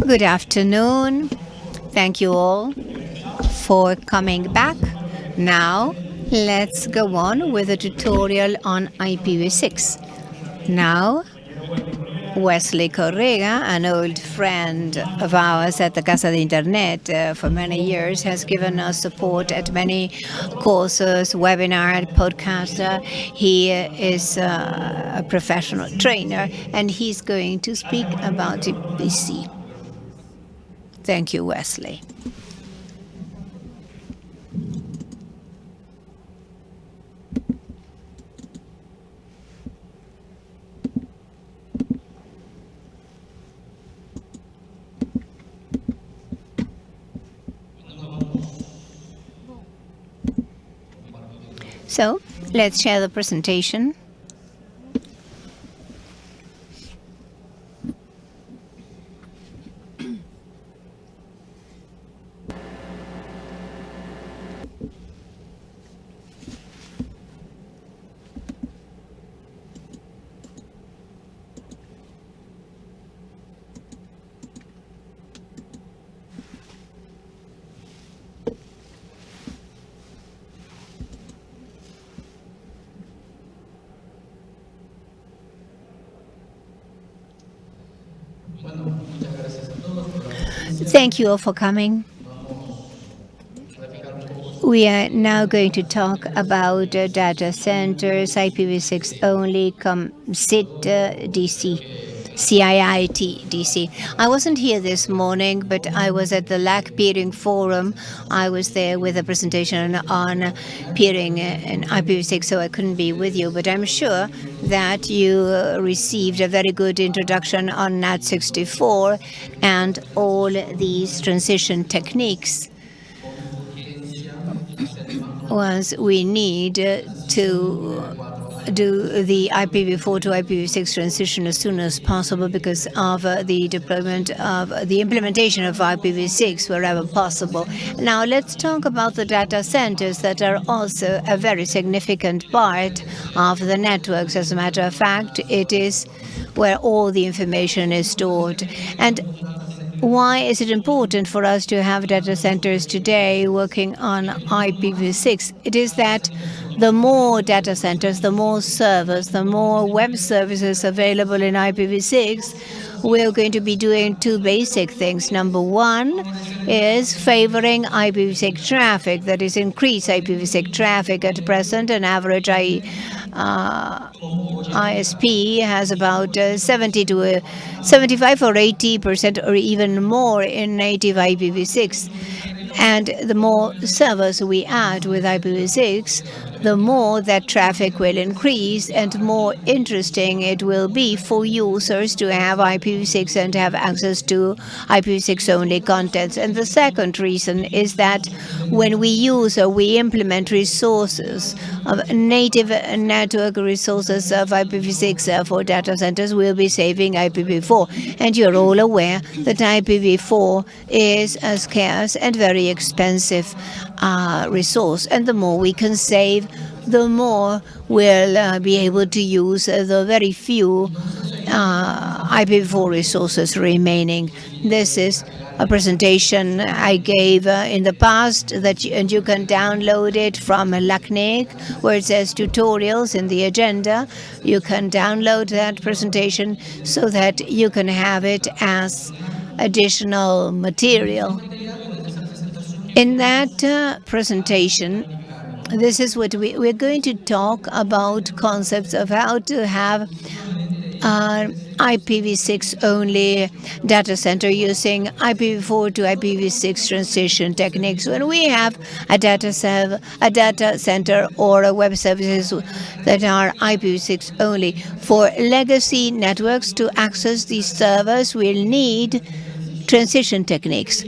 Good afternoon. Thank you all for coming back. Now, let's go on with a tutorial on IPv6. Now, Wesley Correga, an old friend of ours at the Casa de Internet uh, for many years, has given us support at many courses, webinar, podcasts. Uh, he is uh, a professional trainer, and he's going to speak about IPv6. Thank you, Wesley. So let's share the presentation. Thank you all for coming. We are now going to talk about uh, data centers, IPv6 only, com SIT uh, DC. SIIT DC. I wasn't here this morning, but I was at the LAC peering forum. I was there with a presentation on peering in IPv6, so I couldn't be with you. But I'm sure that you received a very good introduction on NAT64 and all these transition techniques once we need to do the IPv4 to IPv6 transition as soon as possible because of uh, the deployment of uh, the implementation of IPv6 wherever possible. Now let's talk about the data centers that are also a very significant part of the networks. As a matter of fact, it is where all the information is stored. And why is it important for us to have data centers today working on IPv6? It is that the more data centers, the more servers, the more web services available in IPv6, we're going to be doing two basic things. Number one is favoring IPv6 traffic, that is increase IPv6 traffic. At present, an average I, uh, ISP has about uh, 70 to uh, 75 or 80 percent or even more in native IPv6. And the more servers we add with IPv6, the more that traffic will increase and more interesting it will be for users to have IPv6 and have access to IPv6 only contents. And the second reason is that when we use or we implement resources of native network resources of IPv6 uh, for data centers, we'll be saving IPv4. And you're all aware that IPv4 is uh, scarce and very expensive uh, resource. And the more we can save, the more we'll uh, be able to use uh, the very few uh, IPv4 resources remaining. This is a presentation I gave uh, in the past that you, and you can download it from LACNIC where it says tutorials in the agenda. You can download that presentation so that you can have it as additional material. In that uh, presentation, this is what we, we're going to talk about concepts of how to have uh, IPv6 only data center using IPv4 to IPv6 transition techniques. When we have a data, a data center or a web services that are IPv6 only, for legacy networks to access these servers, we'll need transition techniques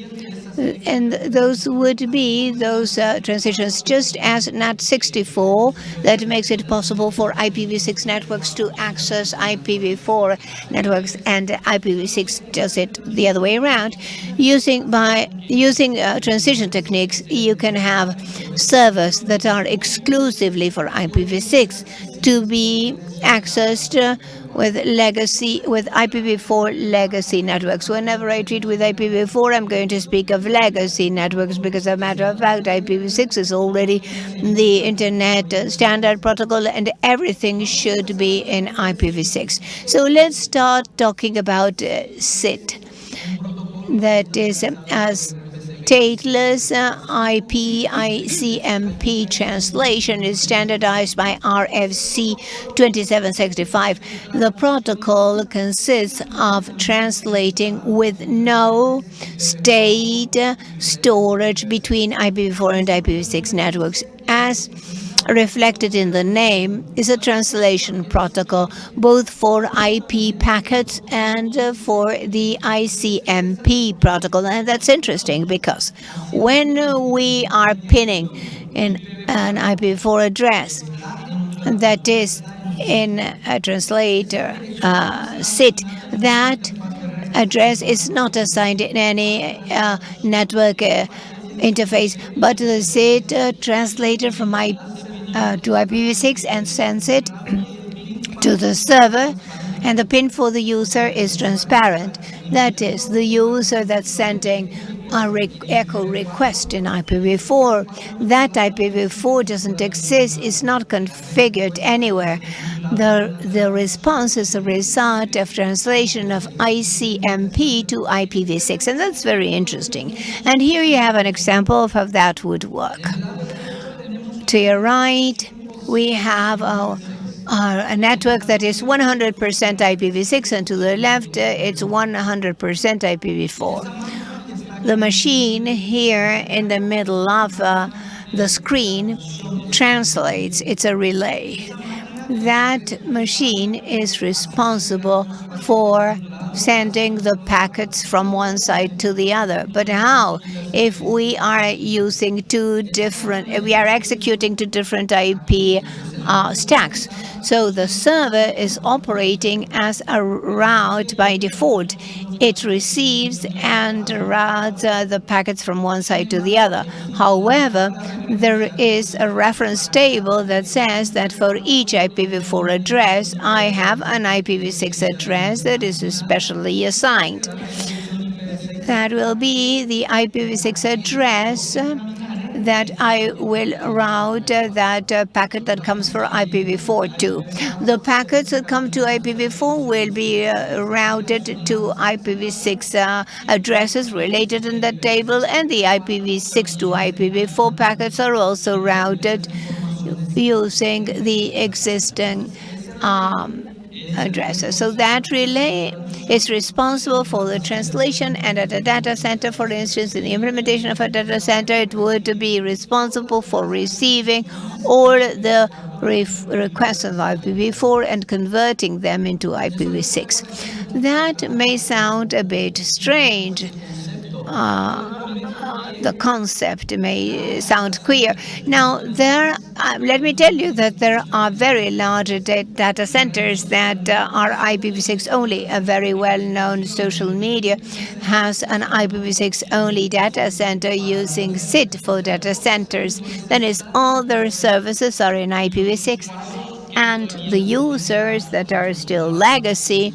and those would be those uh, transitions just as NAT64 that makes it possible for IPv6 networks to access IPv4 networks and IPv6 does it the other way around. Using by using uh, transition techniques, you can have servers that are exclusively for IPv6 to be accessed uh, with legacy with IPv4 legacy networks. Whenever I treat with IPv4, I'm going to speak of legacy networks because, as a matter of fact, IPv6 is already the internet standard protocol, and everything should be in IPv6. So let's start talking about uh, SIT. That is um, as stateless uh, IP ICMP translation is standardized by RFC 2765. The protocol consists of translating with no state storage between IPv4 and IPv6 networks as reflected in the name is a translation protocol, both for IP packets and uh, for the ICMP protocol. And that's interesting because when we are pinging in an IPv4 address that is in a translator uh, SIT, that address is not assigned in any uh, network uh, interface, but the SIT uh, translator from IP uh, to IPv6 and sends it to the server and the pin for the user is transparent. That is, the user that's sending a re echo request in IPv4. That IPv4 doesn't exist, it's not configured anywhere. The, the response is a result of translation of ICMP to IPv6, and that's very interesting. And here you have an example of how that would work. To your right, we have a, a network that is 100% IPv6, and to the left, uh, it's 100% IPv4. The machine here in the middle of uh, the screen translates. It's a relay. That machine is responsible for sending the packets from one side to the other. But how? If we are using two different, we are executing two different IP uh, stacks. So the server is operating as a route by default. It receives and routes uh, the packets from one side to the other. However, there is a reference table that says that for each IPv4 address, I have an IPv6 address that is specially assigned. That will be the IPv6 address that I will route that uh, packet that comes for IPv4 to. The packets that come to IPv4 will be uh, routed to IPv6 uh, addresses related in that table, and the IPv6 to IPv4 packets are also routed using the existing um, addresses. So that relay is responsible for the translation and at a data center, for instance, in the implementation of a data center, it would be responsible for receiving all the requests of IPv4 and converting them into IPv6. That may sound a bit strange. Uh, the concept may sound queer. Now, there, uh, let me tell you that there are very large data centers that uh, are IPv6 only. A very well-known social media has an IPv6 only data center using SIT for data centers. That is, all their services are in IPv6 and the users that are still legacy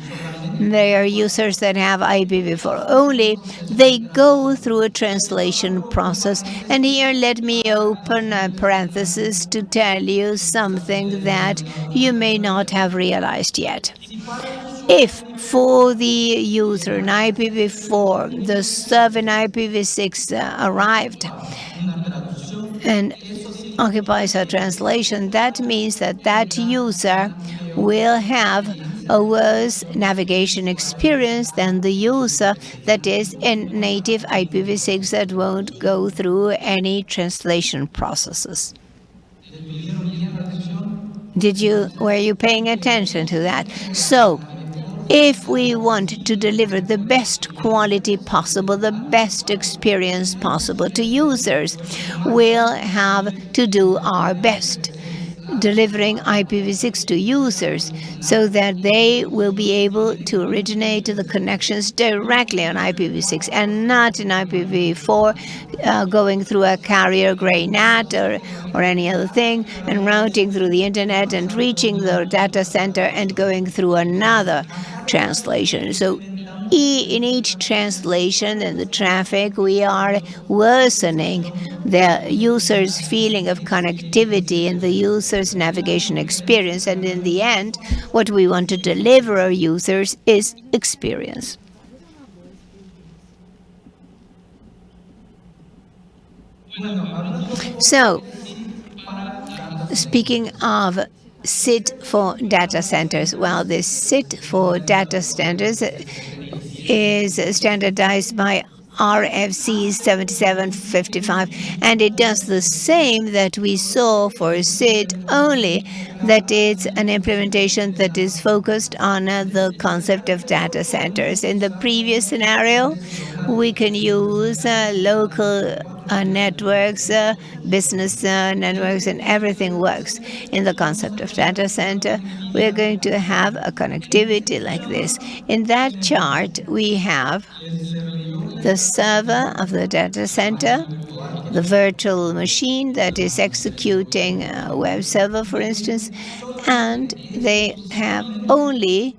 they are users that have IPv4 only. They go through a translation process. And here let me open a parenthesis to tell you something that you may not have realized yet. If for the user in IPv4, the server in IPv6 uh, arrived and occupies a translation, that means that that user will have a worse navigation experience than the user that is in native IPv6 that won't go through any translation processes. Did you, were you paying attention to that? So, if we want to deliver the best quality possible, the best experience possible to users, we'll have to do our best delivering IPv6 to users so that they will be able to originate the connections directly on IPv6 and not in IPv4 uh, going through a carrier grade NAT or, or any other thing and routing through the internet and reaching the data center and going through another translation. So in each translation and the traffic, we are worsening the user's feeling of connectivity and the user's navigation experience. And in the end, what we want to deliver our users is experience. So, speaking of SIT for data centers, well, this SIT for data centers is standardized by RFC 7755 and it does the same that we saw for SIT only that it's an implementation that is focused on uh, the concept of data centers. In the previous scenario we can use uh, local uh, networks, uh, business networks, and everything works in the concept of data center. We're going to have a connectivity like this. In that chart, we have the server of the data center, the virtual machine that is executing a web server, for instance, and they have only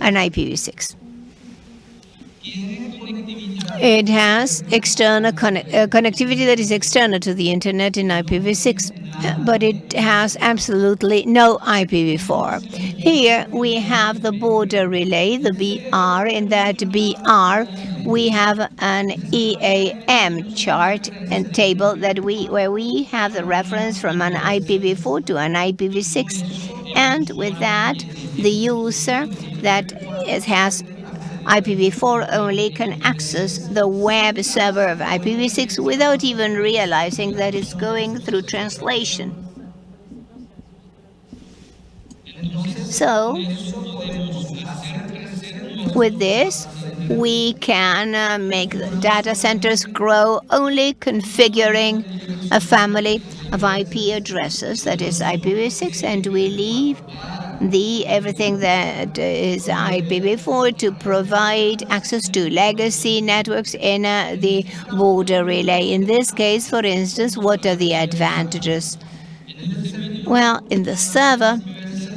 an IPv6. It has external uh, connectivity that is external to the internet in IPv6, but it has absolutely no IPv4. Here we have the border relay, the BR. In that BR, we have an EAM chart and table that we where we have the reference from an IPv4 to an IPv6, and with that, the user that it has IPv4 only can access the web server of IPv6 without even realizing that it's going through translation. So, with this, we can uh, make the data centers grow only configuring a family of IP addresses, that is IPv6, and we leave the everything that is IPv4 to provide access to legacy networks in uh, the border relay. In this case, for instance, what are the advantages? Well, in the server,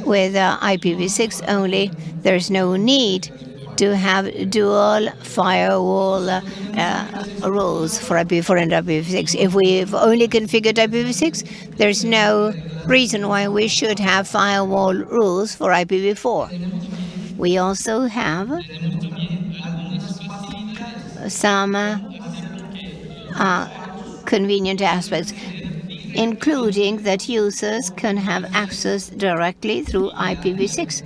with uh, IPv6 only, there's no need to have dual firewall uh, rules for IPv4 and IPv6. If we've only configured IPv6, there's no reason why we should have firewall rules for IPv4. We also have some uh, uh, convenient aspects, including that users can have access directly through IPv6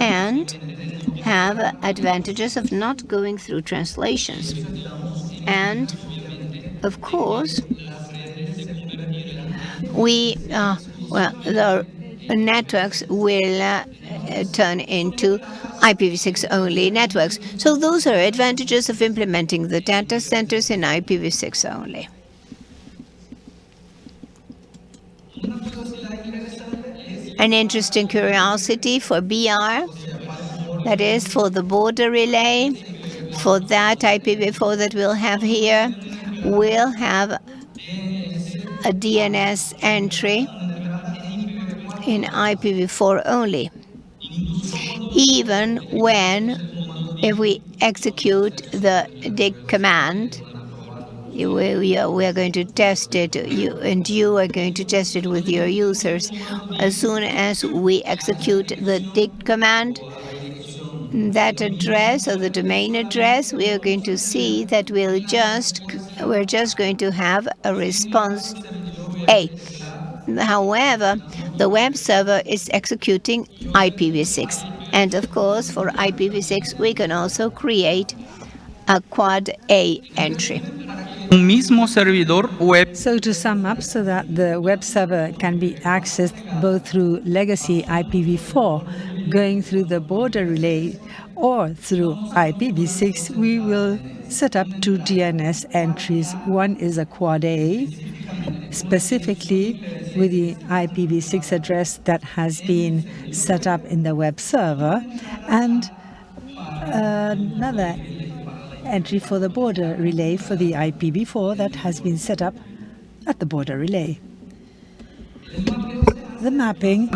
and have advantages of not going through translations. And, of course, we uh, well, the networks will uh, turn into IPv6 only networks. So those are advantages of implementing the data centers in IPv6 only. An interesting curiosity for BR, that is for the border relay, for that IPv4 that we'll have here, we'll have a DNS entry in IPv4 only. Even when, if we execute the dig command, we are, going to test it, you, and you are going to test it with your users. As soon as we execute the dig command, that address or the domain address, we are going to see that we'll just we're just going to have a response A. However, the web server is executing IPv6. And of course, for IPv6, we can also create a quad A entry. So to sum up, so that the web server can be accessed both through legacy IPv4, going through the border relay, or through IPv6, we will set up two DNS entries. One is a quad A, specifically with the IPv6 address that has been set up in the web server, and another entry for the border relay for the IPv4 that has been set up at the border relay. The mapping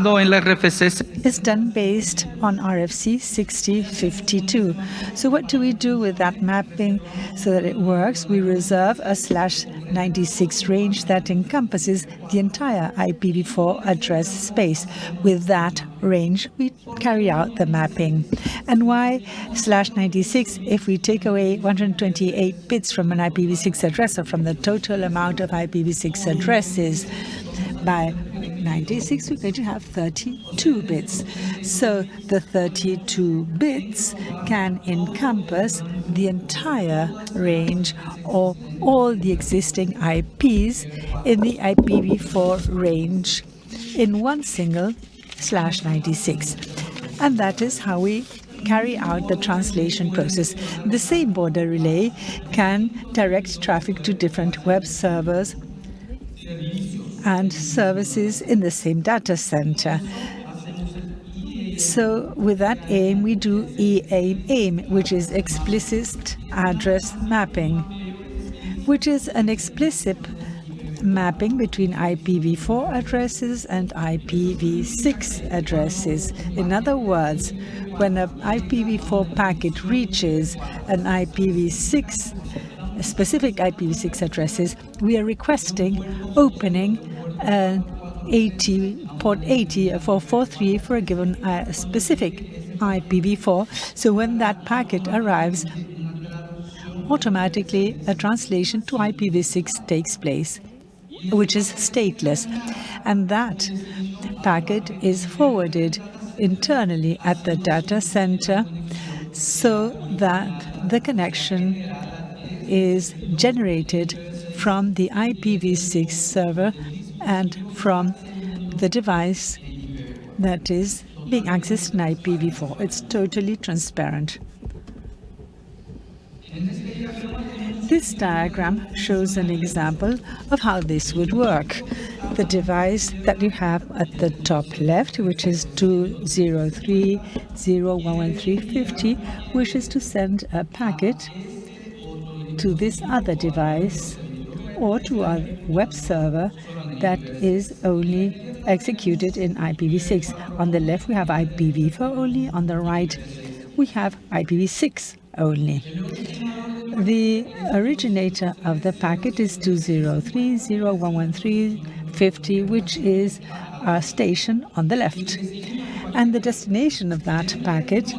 is done based on RFC 6052. So what do we do with that mapping so that it works? We reserve a slash 96 range that encompasses the entire IPv4 address space. With that range, we carry out the mapping. And why slash 96? If we take away 128 bits from an IPv6 address or from the total amount of IPv6 addresses by 96, we're going to have 32 bits. So the 32 bits can encompass the entire range or all the existing IPs in the IPv4 range in one single slash 96. And that is how we carry out the translation process. The same border relay can direct traffic to different web servers and services in the same data center. So with that aim, we do EAIM, which is explicit address mapping, which is an explicit mapping between IPv4 addresses and IPv6 addresses. In other words, when an IPv4 packet reaches an IPv6 specific IPv6 addresses, we are requesting opening an 80 port 80 for 43 for a given uh, specific IPv4. So when that packet arrives, automatically a translation to IPv6 takes place, which is stateless. And that packet is forwarded internally at the data center so that the connection is generated from the IPv6 server and from the device that is being accessed in IPv4. It's totally transparent. This diagram shows an example of how this would work. The device that you have at the top left, which is 203.0.113.50, wishes to send a packet to this other device or to a web server that is only executed in IPv6. On the left, we have IPv4 only. On the right, we have IPv6 only. The originator of the packet is 203.0.113.50, which is a station on the left. And the destination of that packet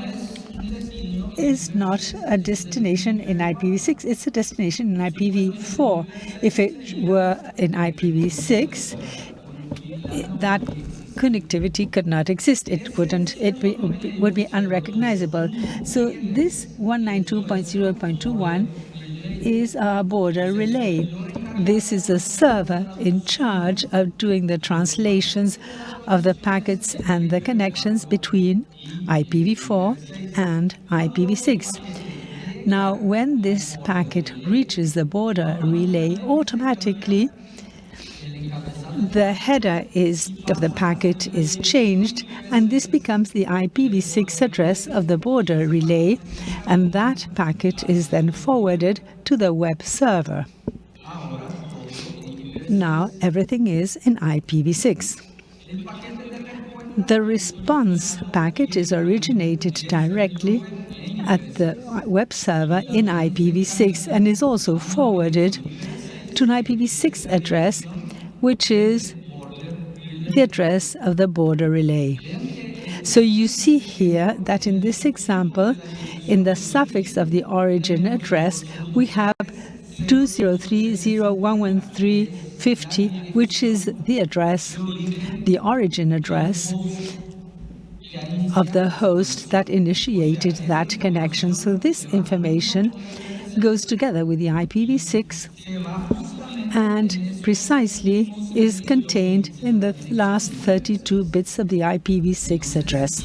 is not a destination in IPv6, it's a destination in IPv4. If it were in IPv6, that connectivity could not exist. It wouldn't, it be, would be unrecognizable. So this 192.0.21 is a border relay. This is a server in charge of doing the translations of the packets and the connections between IPv4 and IPv6. Now, when this packet reaches the border relay, automatically the header is of the packet is changed and this becomes the IPv6 address of the border relay and that packet is then forwarded to the web server. Now everything is in IPv6. The response packet is originated directly at the web server in IPv6 and is also forwarded to an IPv6 address, which is the address of the border relay. So you see here that in this example, in the suffix of the origin address, we have 203.0.113.50, which is the address, the origin address of the host that initiated that connection. So this information goes together with the IPv6 and precisely is contained in the last 32 bits of the IPv6 address.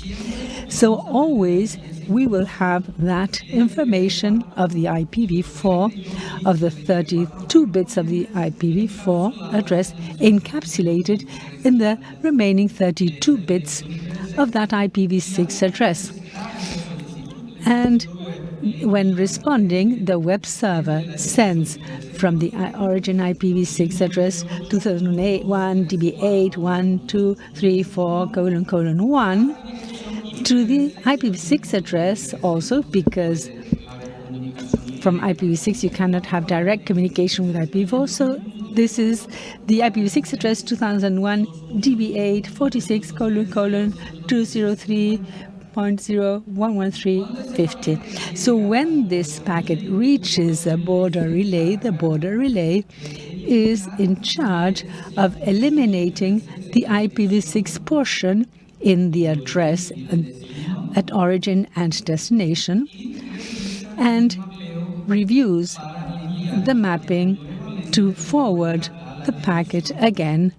So always we will have that information of the IPv4 of the 32 bits of the IPv4 address encapsulated in the remaining 32 bits of that IPv6 address. And when responding, the web server sends from the origin IPv6 address 2008 1 db8 1 2 3 4 colon colon 1 to the IPv6 address also because from IPv6 you cannot have direct communication with IPv4 so this is the IPv6 address 2001 db8 46 colon colon 203 0.011350. So when this packet reaches a border relay, the border relay is in charge of eliminating the IPv6 portion in the address um, at origin and destination and reviews the mapping to forward the packet again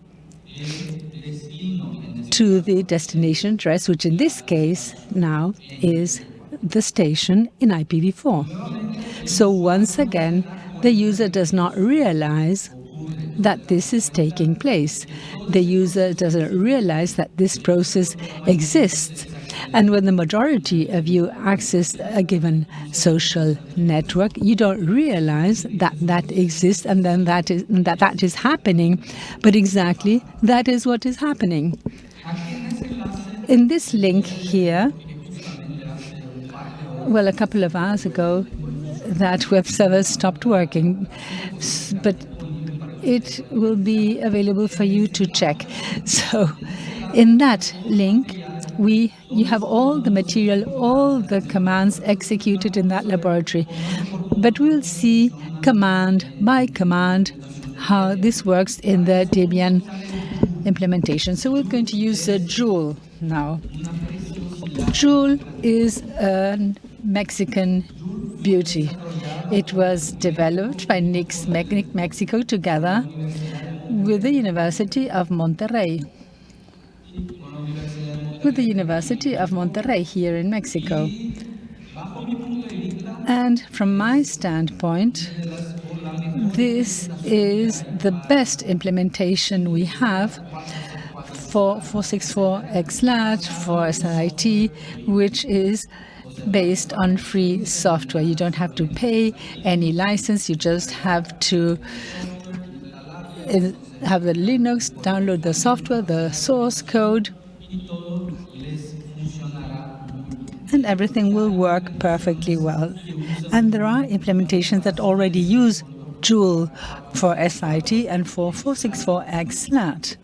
to the destination address, which in this case now is the station in IPv4. So once again, the user does not realize that this is taking place. The user doesn't realize that this process exists. And when the majority of you access a given social network, you don't realize that that exists and then that is that that is happening. But exactly that is what is happening. In this link here, well, a couple of hours ago, that web server stopped working, but it will be available for you to check. So in that link, we you have all the material, all the commands executed in that laboratory. But we'll see command by command how this works in the Debian implementation. So we're going to use uh, Jool now. Jool is a Mexican beauty. It was developed by NIC Mexico together with the University of Monterrey. With the University of Monterrey here in Mexico. And from my standpoint, this is the best implementation we have for 464xlat, for SIT, which is based on free software. You don't have to pay any license. You just have to uh, have the Linux, download the software, the source code, and everything will work perfectly well. And there are implementations that already use Jool for SIT and for 464xlat.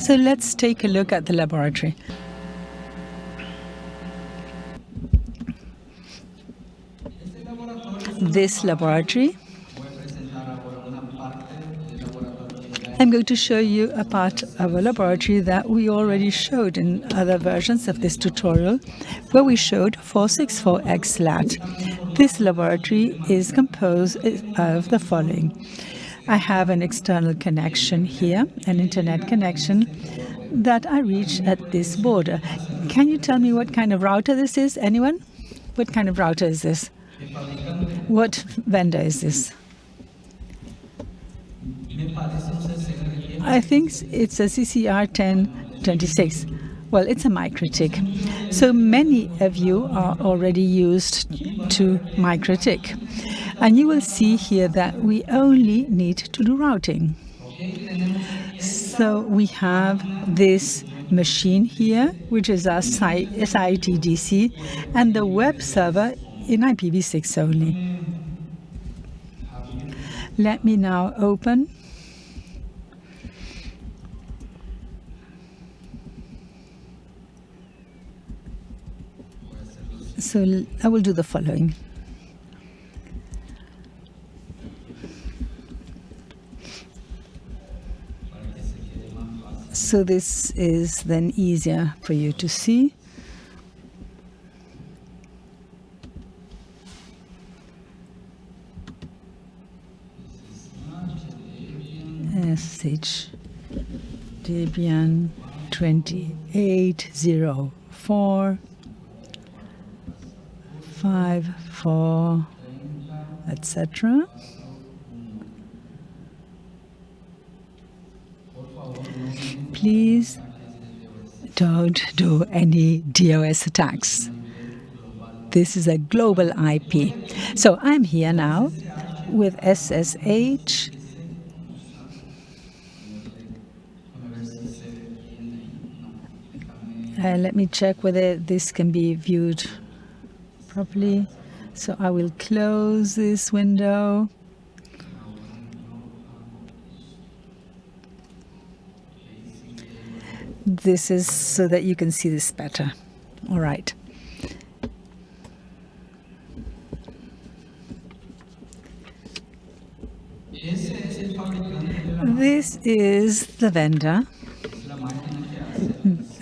So let's take a look at the laboratory. This laboratory I'm going to show you a part of a laboratory that we already showed in other versions of this tutorial, where we showed 464xlat. This laboratory is composed of the following. I have an external connection here, an internet connection that I reach at this border. Can you tell me what kind of router this is? Anyone? What kind of router is this? What vendor is this? I think it's a CCR 1026. Well, it's a MikroTik. So many of you are already used to MikroTik. And you will see here that we only need to do routing. So we have this machine here, which is our SITDC, and the web server in IPv6 only. Let me now open So I will do the following. So this is then easier for you to see. SH Debian 2804 5 4 etc please don't do any DOS attacks. This is a global IP. So I'm here now with SSH. Uh, let me check whether this can be viewed properly. So I will close this window. This is so that you can see this better. All right. This is the vendor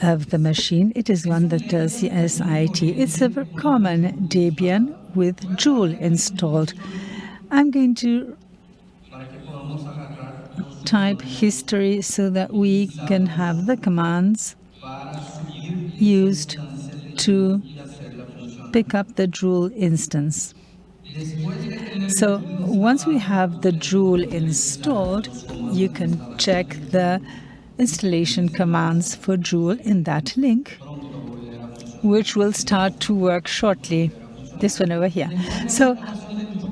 of the machine. It is one that does the SIT. It's a common Debian with Jool installed. I'm going to type history so that we can have the commands used to pick up the Jool instance. So once we have the Jool installed, you can check the installation commands for Jool in that link, which will start to work shortly. This one over here. So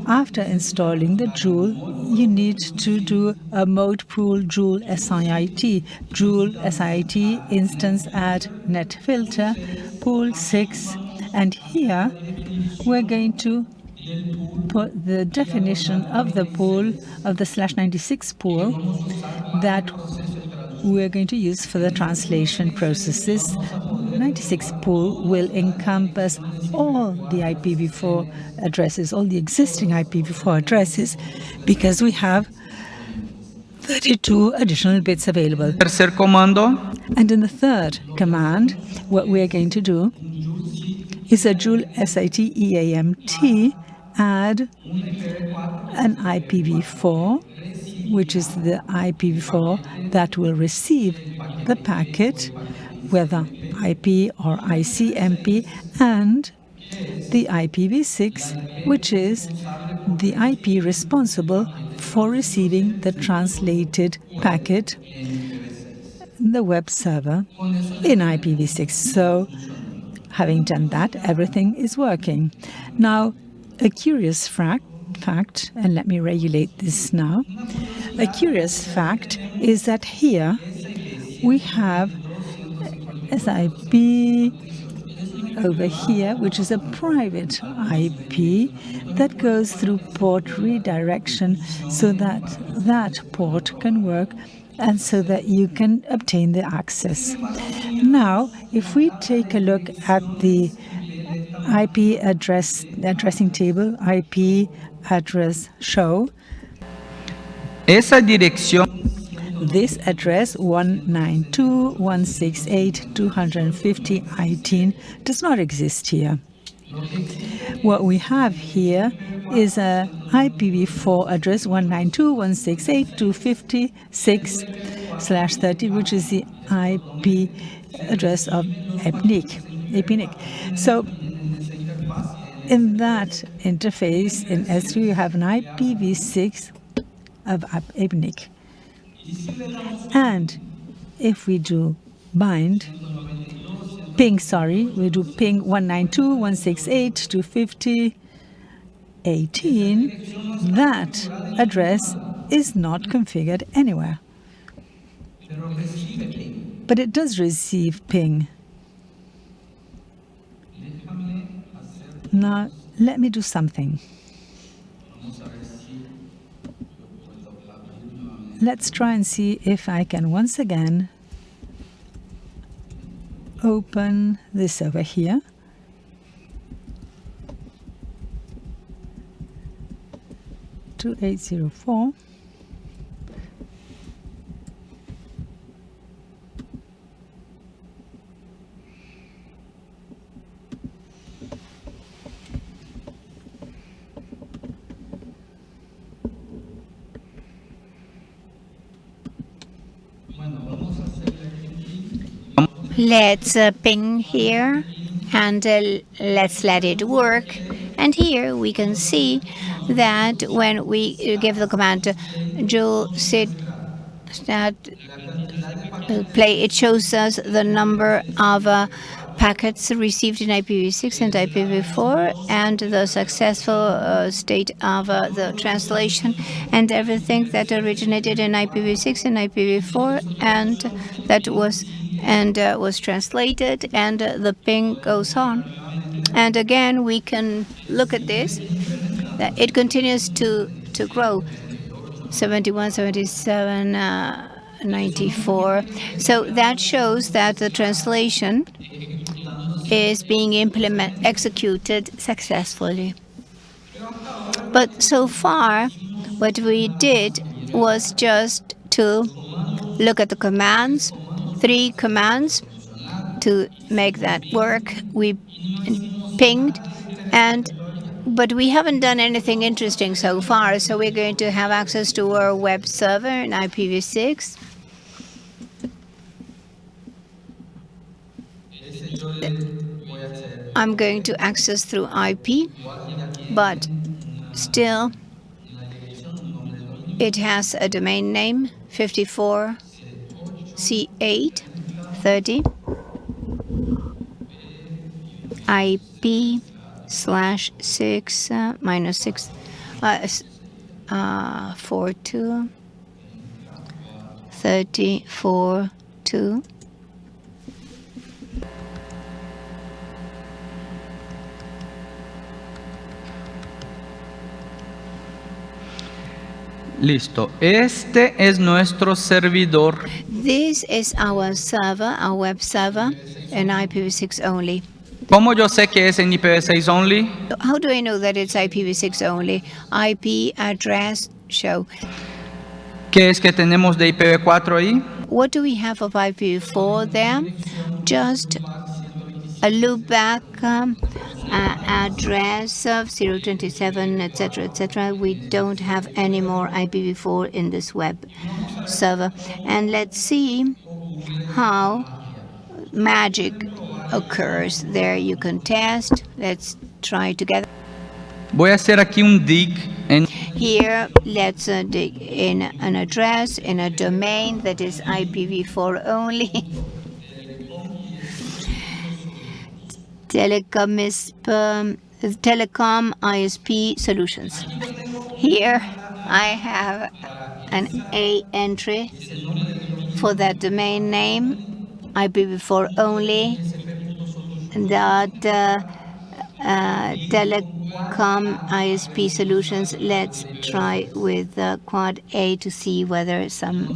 after installing the Jool, you need to do a mode pool Jool SIIT, Jool SIIT instance add net filter pool 6 and here we're going to put the definition of the pool, of the slash 96 pool, that we're going to use for the translation processes. 96 pool will encompass all the IPv4 addresses, all the existing IPv4 addresses, because we have 32 additional bits available. Tercer comando. And in the third command, what we're going to do is a Jool SIT EAMT add an IPv4, which is the IPv4 that will receive the packet, whether IP or ICMP, and the IPv6, which is the IP responsible for receiving the translated packet the web server in IPv6. So having done that, everything is working. Now, a curious fact, fact, and let me regulate this now, a curious fact is that here we have SIP over here, which is a private IP that goes through port redirection so that that port can work and so that you can obtain the access. Now, if we take a look at the IP address addressing table, IP address show. Esa dirección this address 192.168.250.18 does not exist here. What we have here is a IPv4 address 192.168.256/30, which is the IP address of EPNIC. EPNIC. So in that interface, in S3, you have an IPv6 of EPNIC. And if we do bind, ping, sorry, we do ping 192.168.250.18, that address is not configured anywhere. But it does receive ping. Now, let me do something. Let's try and see if I can once again open this over here. Two eight zero four. Let's uh, ping here and uh, let's let it work. And here we can see that when we give the command jool sit that uh, play, it shows us the number of uh, packets received in IPv6 and IPv4 and the successful uh, state of uh, the translation and everything that originated in IPv6 and IPv4 and that was and uh, was translated and uh, the ping goes on. And again, we can look at this, that it continues to, to grow. 71, 77, uh, 94. So that shows that the translation is being implement executed successfully. But so far, what we did was just to look at the commands, three commands to make that work. We pinged and but we haven't done anything interesting so far, so we're going to have access to our web server in IPv6. I'm going to access through IP, but still it has a domain name 54 C8 30 IP slash 6 uh, minus 6 uh, uh, 4 2 34 2 Listo. Este es nuestro servidor. This is our server, our web server, and IPv6 only. ¿Cómo yo sé que es en IPv6 only? How do I know that it's IPv6 only? IP address show. ¿Qué es que tenemos de IPv4 ahí? What do we have of IPv4 there? Just a loopback um, uh, address of 027, etc., etc. We don't have any more IPv4 in this web server. And let's see how magic occurs. There you can test. Let's try together. Voy a hacer aquí un dig en Here, let's uh, dig in an address in a domain that is IPv4 only. Telecom, is, um, Telecom ISP Solutions. Here, I have an A entry for that domain name, IPv4 only, that uh, uh, telecom ISP solutions. Let's try with uh, quad A to see whether some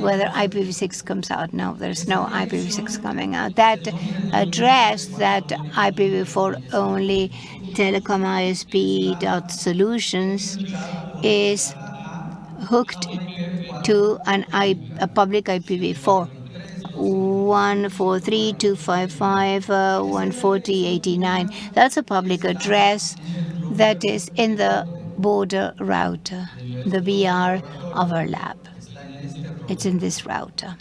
whether IPv6 comes out. No, there's no IPv6 coming out. That address, that IPv4 only telecom ISP dot solutions is hooked to an I, a public IPv4. 143.255.140.89. Uh, That's a public address that is in the border router, the VR overlap. It's in this router.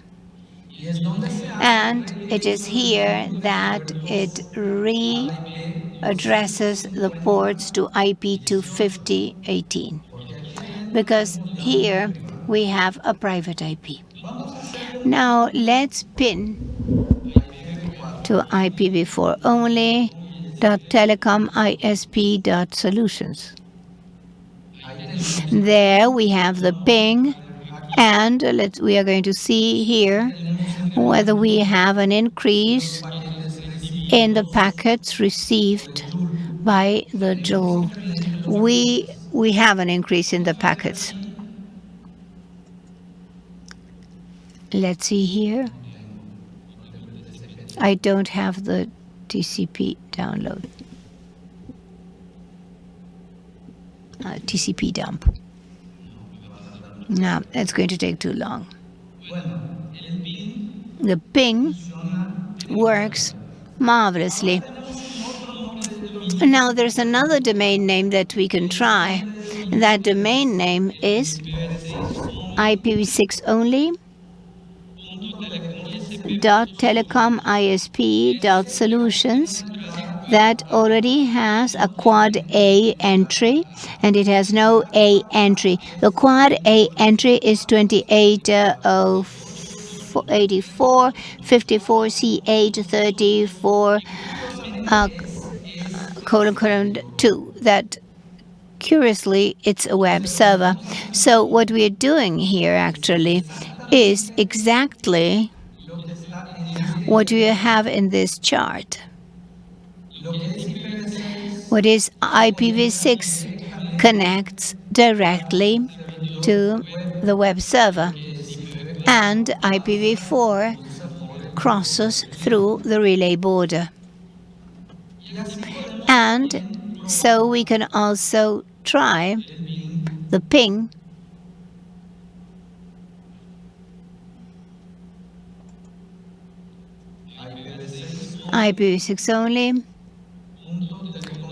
And it is here that it readdresses the ports to IP 250.18 because here we have a private IP. Now let's pin to IPv4 only dot telecom ISP dot solutions. There we have the ping and let's, we are going to see here whether we have an increase in the packets received by the Jool. We, we have an increase in the packets. Let's see here. I don't have the TCP download. Uh, TCP dump. No, that's going to take too long. The ping works marvelously. Now there's another domain name that we can try. That domain name is IPv6 only telecom.isp.solutions that already has a quad A entry and it has no A entry. The quad A entry is 2884 54 C8 34 uh, colon colon 2 that curiously it's a web server. So what we are doing here actually is exactly what we have in this chart. What is IPv6 connects directly to the web server and IPv4 crosses through the relay border. And so we can also try the ping IPv6 only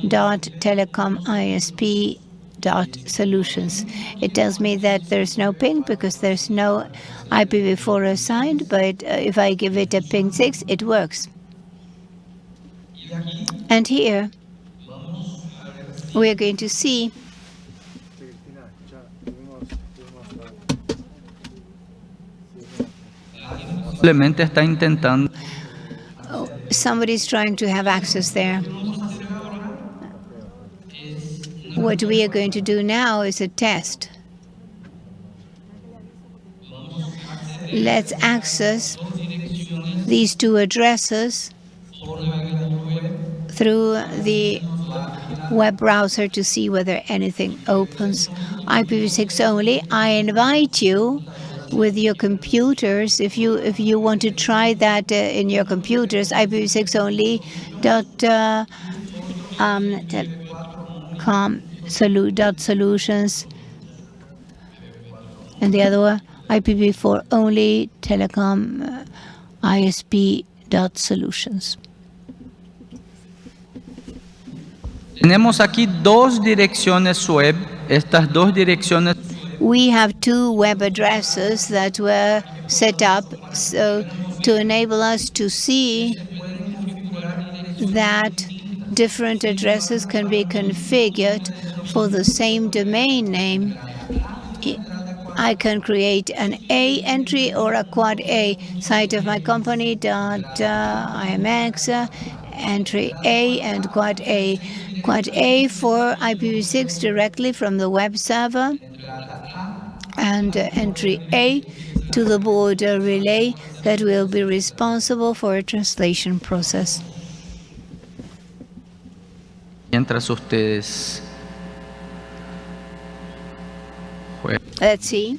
dot telecom ISP dot solutions. It tells me that there's no ping because there's no IPv4 assigned, but uh, if I give it a ping 6, it works. And here, we are going to see Simplemente está intentando. Somebody's trying to have access there. What we are going to do now is a test. Let's access these two addresses through the web browser to see whether anything opens. IPv6 only. I invite you with your computers if you if you want to try that uh, in your computers IPv6 only dot uh, um, com solu dot solutions and the other one IPv4 only telecom uh, ISP dot solutions. Tenemos aquí dos direcciones web. Estas dos direcciones We have two web addresses that were set up so to enable us to see that different addresses can be configured for the same domain name. I can create an A entry or a quad A site of my company dot uh, IMX uh, entry A and quad A. Quad A for IPv6 directly from the web server and entry A to the border relay that will be responsible for a translation process. mientras ustedes. Let's see.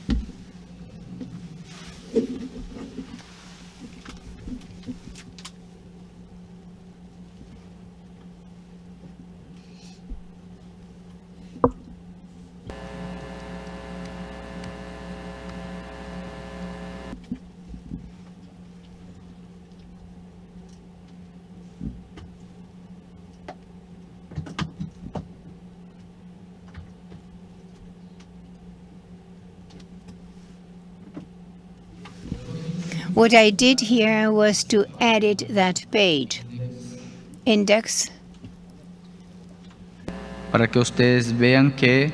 What I did here was to edit that page. Index para que ustedes vean que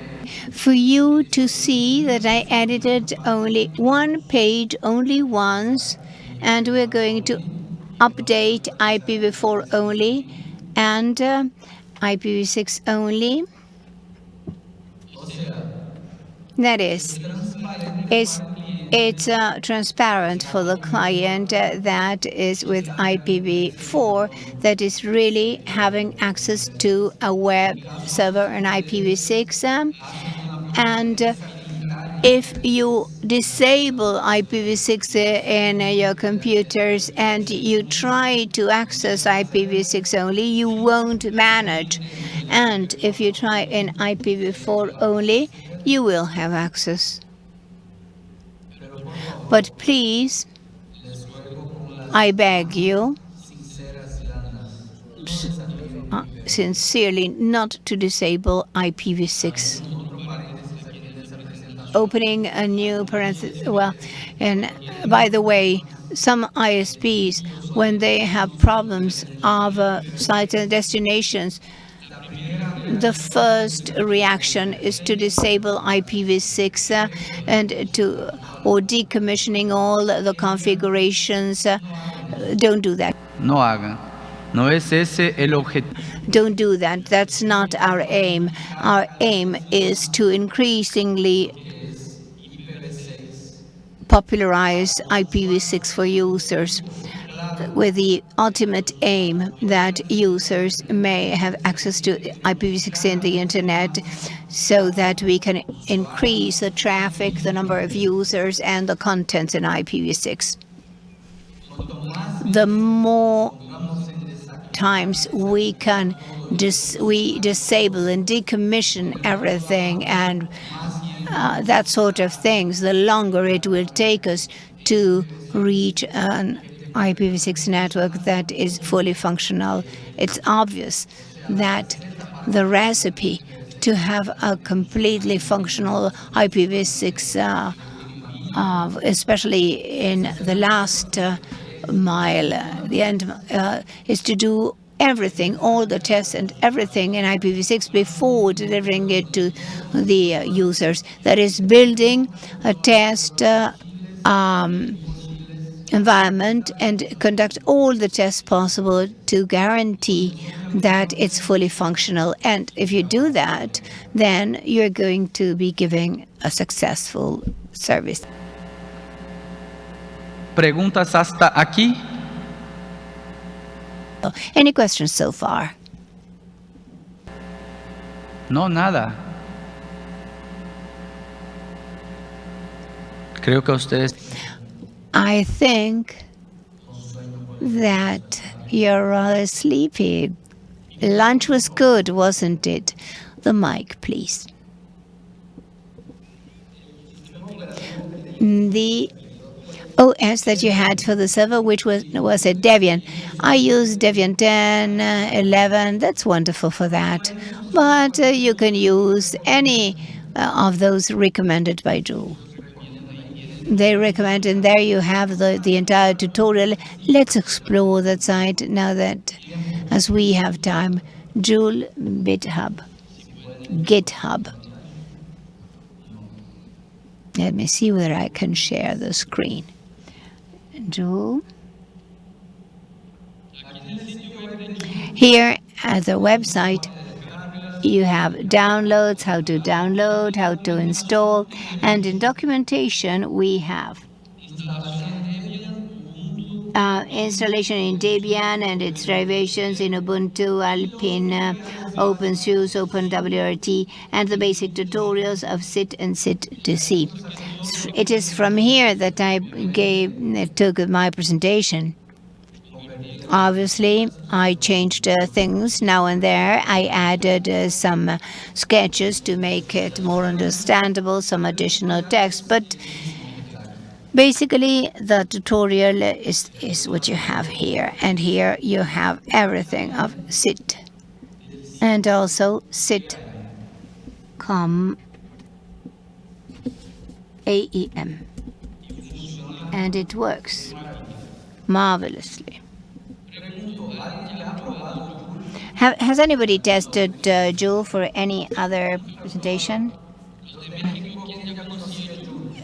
for you to see that I edited only one page only once and we're going to update IPv4 only and uh, IPv6 only. That is, it's, it's uh, transparent for the client uh, that is with IPv4 that is really having access to a web server and IPv6. Um, and uh, if you disable IPv6 in uh, your computers and you try to access IPv6 only, you won't manage. And if you try in IPv4 only, you will have access. But please, I beg you, uh, sincerely not to disable IPv6 opening a new parenthesis. Well, and by the way, some ISPs, when they have problems of uh, sites and destinations, the first reaction is to disable IPv6 uh, and to or decommissioning all the configurations. Uh, don't do that. No hagan. No es ese el objetivo. Don't do that. That's not our aim. Our aim is to increasingly popularize IPv6 for users with the ultimate aim that users may have access to IPv6 in the internet so that we can increase the traffic, the number of users, and the contents in IPv6. The more times we can dis we disable and decommission everything and uh, that sort of things, the longer it will take us to reach an IPv6 network that is fully functional. It's obvious that the recipe to have a completely functional IPv6, uh, uh, especially in the last uh, mile, uh, the end, uh, is to do everything, all the tests and everything in IPv6 before delivering it to the uh, users. That is building a test um, environment and conduct all the tests possible to guarantee that it's fully functional. And if you do that, then you're going to be giving a successful service. Preguntas hasta aquí. Any questions so far? No, nada. Creo que ustedes I think that you're rather sleepy. Lunch was good, wasn't it? The mic, please. The OS that you had for the server, which was was a Debian. I use Debian 10, uh, 11. That's wonderful for that. But uh, you can use any uh, of those recommended by Jool they recommend and there you have the, the entire tutorial. Let's explore that site now that as we have time. Jool GitHub. GitHub. Let me see whether I can share the screen. Jool. Here at the website you have downloads, how to download, how to install, and in documentation we have uh, installation in Debian and its derivations in Ubuntu, Alpine, uh, OpenSUSE, OpenWRT, and the basic tutorials of SIIT and SIT2C. It is from here that I gave took my presentation. Obviously, I changed uh, things now and there. I added uh, some sketches to make it more understandable, some additional text, but basically the tutorial is, is what you have here. And here you have everything of SIIT and also sit SIT.com AEM. And it works marvelously. Have, has anybody tested uh, Jool for any other presentation?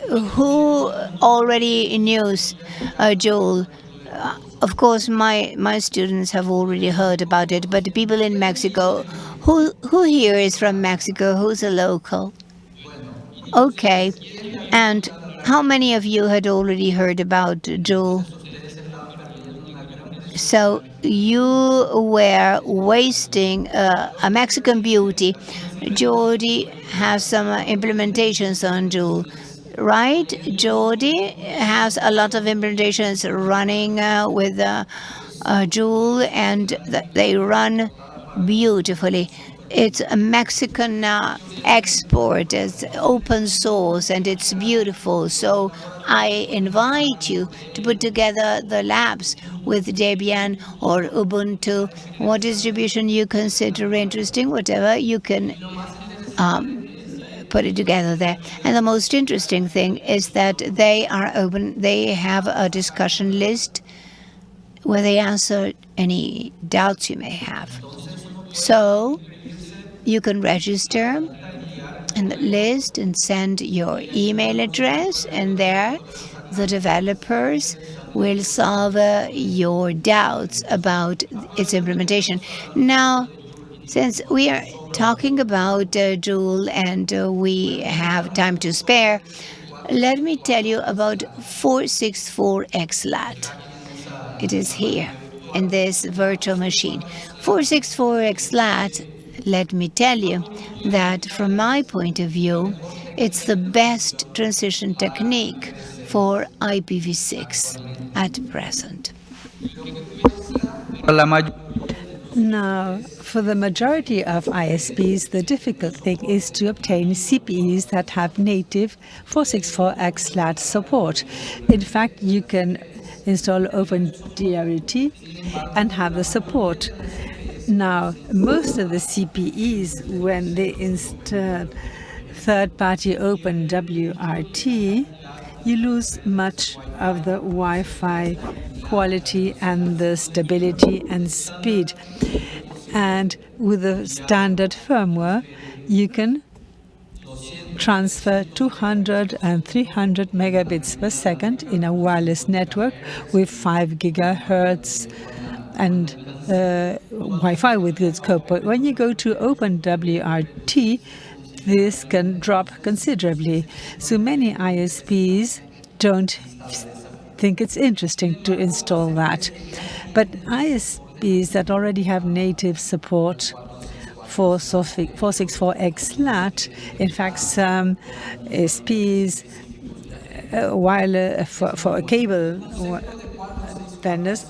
Who already knows uh, Jool? Uh, of course, my my students have already heard about it, but the people in Mexico, who who here is from Mexico? Who's a local? Okay, and how many of you had already heard about Jool? So you were wasting uh, a Mexican beauty. Jordi has some implementations on Jool, right? Jordi has a lot of implementations running uh, with uh, and th they run beautifully. It's a Mexican uh, export. It's open source and it's beautiful. So I invite you to put together the labs with Debian or Ubuntu. What distribution you consider interesting, whatever, you can um, put it together there. And the most interesting thing is that they are open, they have a discussion list where they answer any doubts you may have. So you can register in the list and send your email address and there the developers will solve uh, your doubts about its implementation. Now, since we are talking about uh, Jool and uh, we have time to spare, let me tell you about 464XLAT. It is here in this virtual machine. 464XLAT, let me tell you that from my point of view, it's the best transition technique for IPv6 at present. Now, for the majority of ISPs, the difficult thing is to obtain CPEs that have native 464XLAT support. In fact, you can install OpenWRT and have the support. Now, most of the CPEs, when they install third-party open WRT, you lose much of the Wi-Fi quality and the stability and speed. And with the standard firmware, you can transfer 200 and 300 megabits per second in a wireless network with 5 gigahertz and uh, Wi-Fi with good scope. But when you go to OpenWRT, this can drop considerably. So many ISPs don't think it's interesting to install that. But ISPs that already have native support for 464XLAT, in fact, some ISPs, uh, while uh, for, for a cable vendors,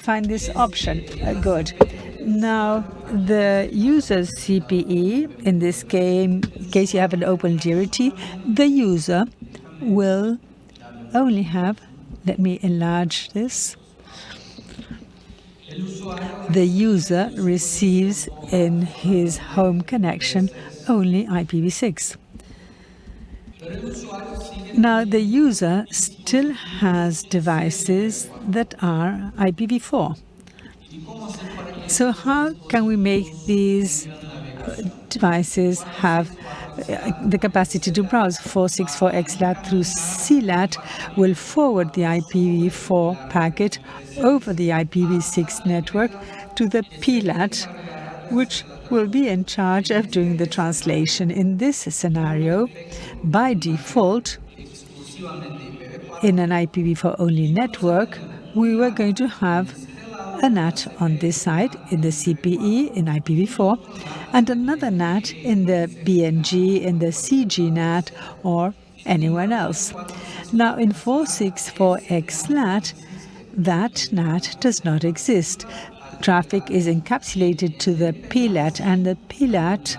find this option uh, good. Now, the user's CPE, in this game, in case you have an open OpenWRT, the user will only have, let me enlarge this, the user receives in his home connection only IPv6. Now, the user still has devices that are IPv4. So how can we make these devices have uh, the capacity to browse 464XLAT through CLAT will forward the IPv4 packet over the IPv6 network to the PLAT, which will be in charge of doing the translation. In this scenario, by default, in an IPv4 only network, we were going to have a NAT on this side in the CPE in IPv4 and another NAT in the BNG, in the CG NAT or anyone else. Now in 464XLAT, that NAT does not exist. Traffic is encapsulated to the PLAT and the PLAT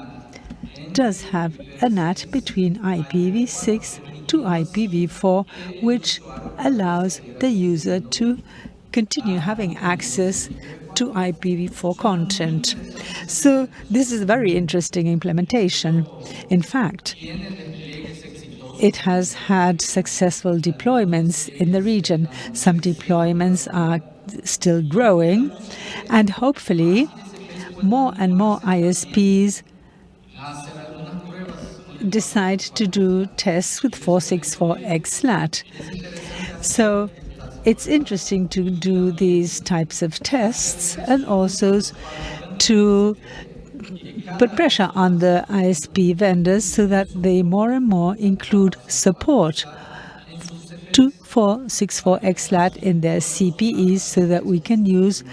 does have a NAT between IPv6 to IPv4, which allows the user to continue having access to IPv4 content. So this is a very interesting implementation. In fact, it has had successful deployments in the region. Some deployments are still growing, and hopefully more and more ISPs decide to do tests with 464XLAT. So it's interesting to do these types of tests and also to put pressure on the ISP vendors so that they more and more include support to 464XLAT in their CPEs so that we can use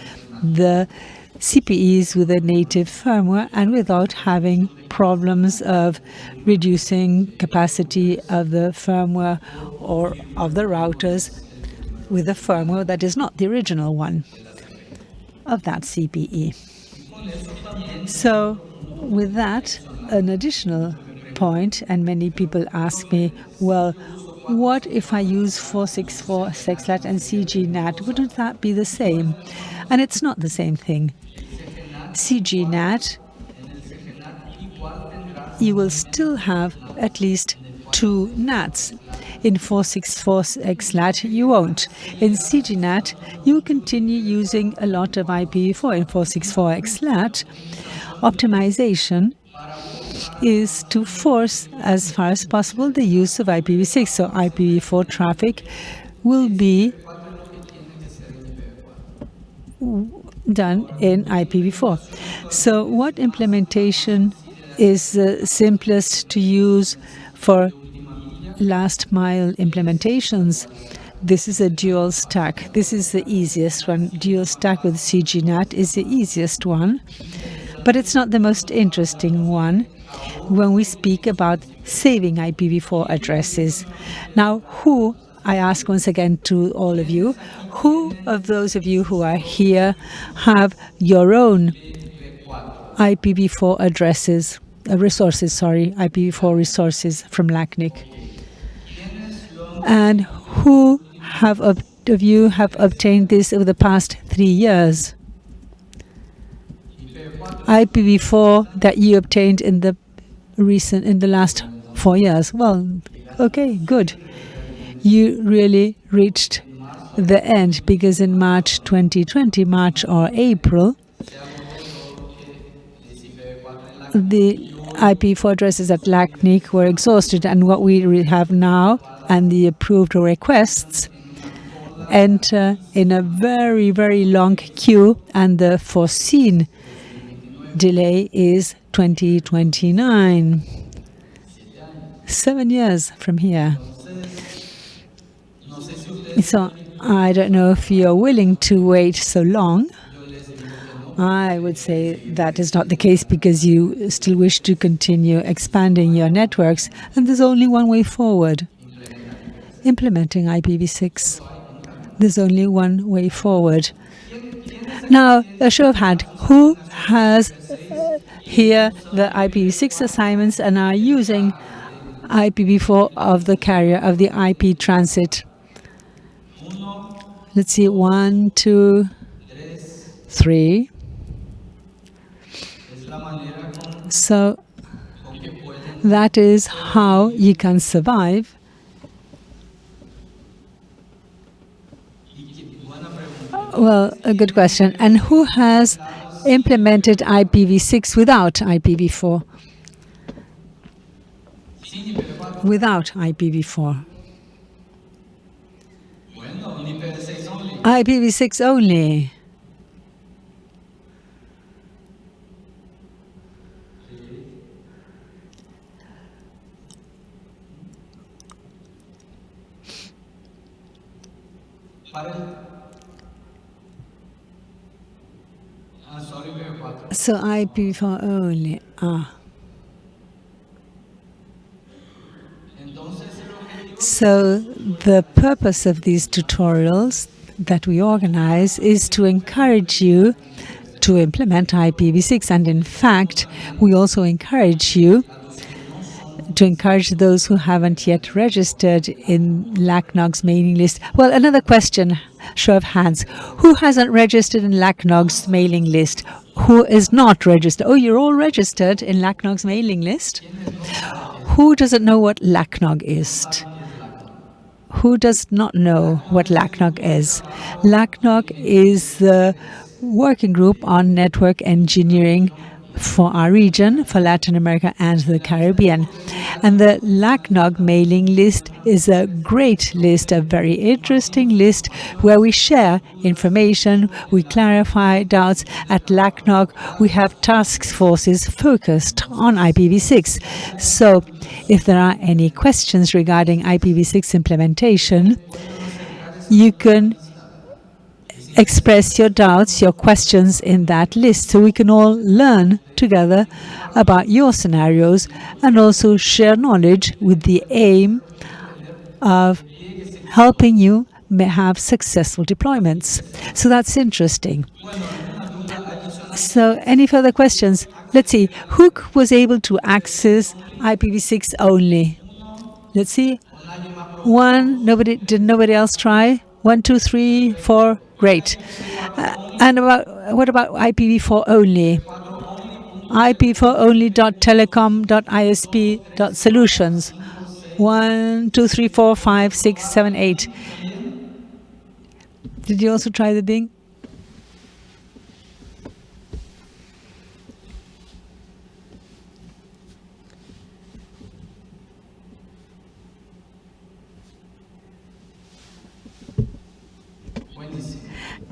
the CPEs with a native firmware and without having problems of reducing capacity of the firmware or of the routers with a firmware that is not the original one of that CPE. So with that, an additional point, and many people ask me, well, what if I use 464XLAT and CGNAT? Wouldn't that be the same? And it's not the same thing. CGNAT you will still have at least two NATs. In 464xLAT, you won't. In CGNAT, you continue using a lot of IPv4. In 464xLAT, optimization is to force, as far as possible, the use of IPv6. So IPv4 traffic will be done in IPv4. So what implementation is uh, simplest to use for last mile implementations? This is a dual stack. This is the easiest one. Dual stack with CGNAT is the easiest one, but it's not the most interesting one when we speak about saving IPv4 addresses. Now, who, I ask once again to all of you, who of those of you who are here have your own IPv4 addresses, uh, resources, sorry, IPv4 resources from LACNIC? And who have of you have obtained this over the past three years? IPv4 that you obtained in the recent in the last four years. Well, okay, good. You really reached the end because in March 2020, March or April, the IP4 addresses at LACNIC were exhausted and what we have now and the approved requests enter in a very, very long queue and the foreseen delay is 2029. Seven years from here. So I don't know if you're willing to wait so long. I would say that is not the case because you still wish to continue expanding your networks and there's only one way forward. Implementing IPv6. There's only one way forward. Now, a show of hand, who has here the IPv6 assignments and are using IPv4 of the carrier of the IP transit? Let's see, one, two, three. So that is how you can survive Well, a good question. And who has implemented IPv6 without IPv4? Without IPv4. IPv6 only. So IPv4 only. Ah. So the purpose of these tutorials that we organize is to encourage you to implement IPv6 and in fact we also encourage you to encourage those who haven't yet registered in LACNOG's mailing list. Well, another question, show of hands. Who hasn't registered in LACNOG's mailing list? Who is not registered? Oh, you're all registered in LACNOG's mailing list? Who doesn't know what LACNOG is? Who does not know what LACNOG is? LACNOG is the working group on network engineering for our region, for Latin America and the Caribbean. And the LACNOG mailing list is a great list, a very interesting list where we share information, we clarify doubts. At LACNOG, we have task forces focused on IPv6. So if there are any questions regarding IPv6 implementation, you can express your doubts, your questions in that list so we can all learn together about your scenarios and also share knowledge with the aim of helping you have successful deployments. So that's interesting. So any further questions? Let's see, who was able to access IPv6 only? Let's see. One, nobody, did nobody else try? One, two, three, four, great. Uh, and about what about IPv4 only? ipv4only.telecom.isp.solutions. One, two, three, four, five, six, seven, eight. Did you also try the ping?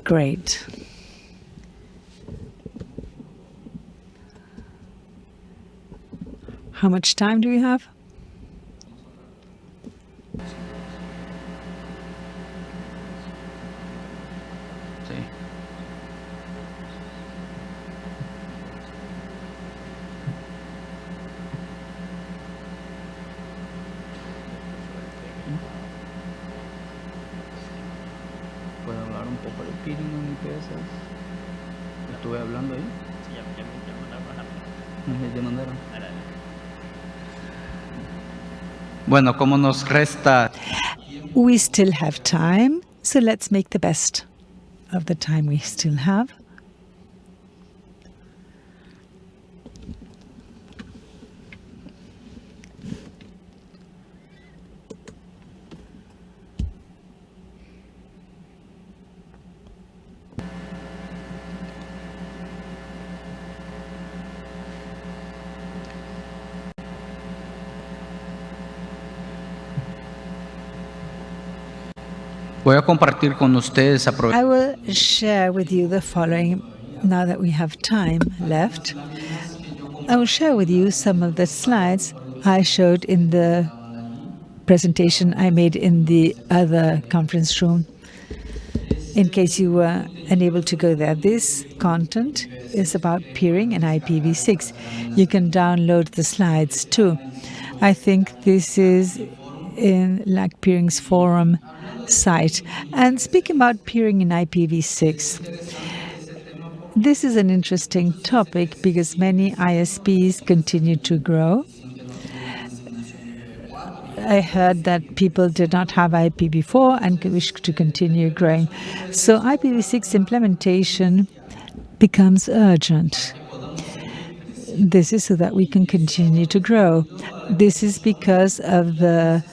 Great. How much time do we have? Bueno, como nos resta We still have time, so let's make the best of the time we still have. Compartir con ustedes, I will share with you the following now that we have time left. I will share with you some of the slides I showed in the presentation I made in the other conference room. In case you were unable to go there, this content is about peering and IPv6. You can download the slides too. I think this is in LAC Peering's forum site. And speaking about peering in IPv6, this is an interesting topic because many ISPs continue to grow. I heard that people did not have IPv4 and wish to continue growing. So IPv6 implementation becomes urgent. This is so that we can continue to grow. This is because of the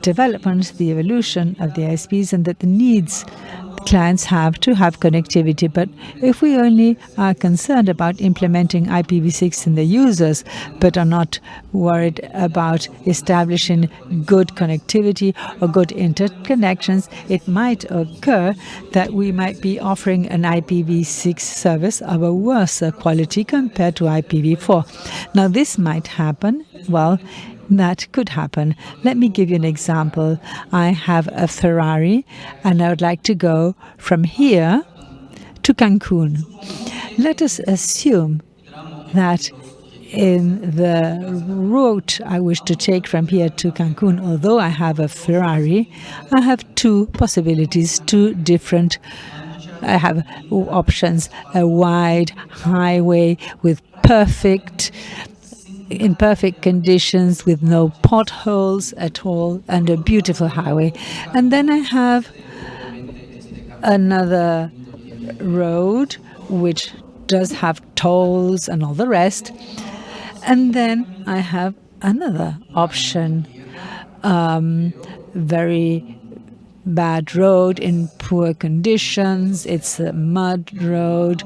development, the evolution of the ISPs, and that the needs clients have to have connectivity. But if we only are concerned about implementing IPv6 in the users, but are not worried about establishing good connectivity or good interconnections, it might occur that we might be offering an IPv6 service of a worse quality compared to IPv4. Now, this might happen, well, that could happen. Let me give you an example. I have a Ferrari and I would like to go from here to Cancun. Let us assume that in the route I wish to take from here to Cancun, although I have a Ferrari, I have two possibilities, two different I have options, a wide highway with perfect in perfect conditions with no potholes at all and a beautiful highway. And then I have another road which does have tolls and all the rest. And then I have another option, um, very bad road in poor conditions. It's a mud road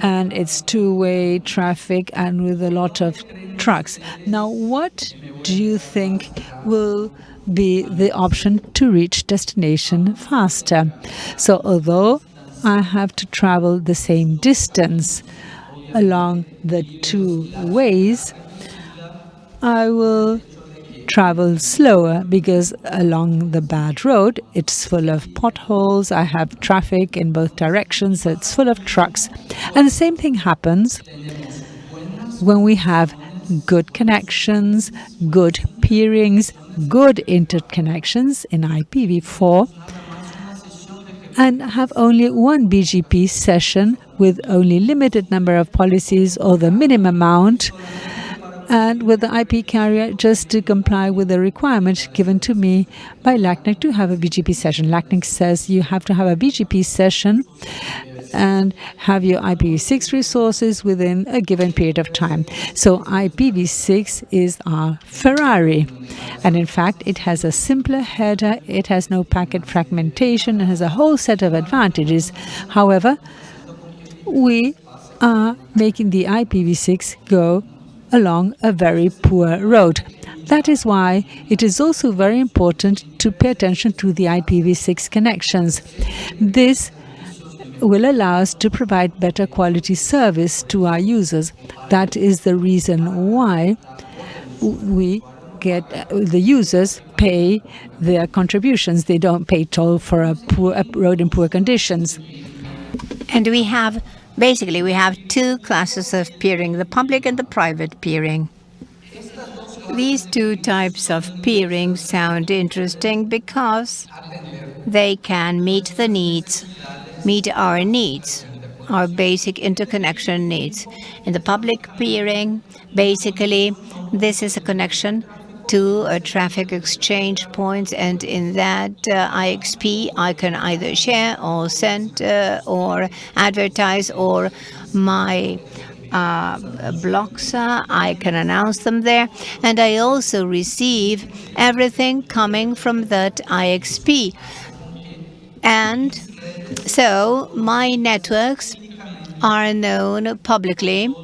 and it's two-way traffic and with a lot of trucks. Now, what do you think will be the option to reach destination faster? So although I have to travel the same distance along the two ways, I will travel slower because along the bad road it's full of potholes. I have traffic in both directions so it's full of trucks. And the same thing happens when we have good connections good peerings good interconnections in ipv4 and have only one bgp session with only limited number of policies or the minimum amount and with the IP carrier just to comply with the requirement given to me by LACNIC to have a BGP session. LACNIC says you have to have a BGP session and have your IPv6 resources within a given period of time. So IPv6 is our Ferrari. And in fact, it has a simpler header, it has no packet fragmentation, it has a whole set of advantages. However, we are making the IPv6 go along a very poor road. That is why it is also very important to pay attention to the IPv6 connections. This will allow us to provide better quality service to our users. That is the reason why we get the users pay their contributions. They don't pay toll for a, poor, a road in poor conditions. And we have Basically, we have two classes of peering, the public and the private peering. These two types of peering sound interesting because they can meet the needs, meet our needs, our basic interconnection needs. In the public peering, basically, this is a connection to a traffic exchange point and in that uh, IXP I can either share or send uh, or advertise or my uh, blocks, uh, I can announce them there. And I also receive everything coming from that IXP. And so my networks are known publicly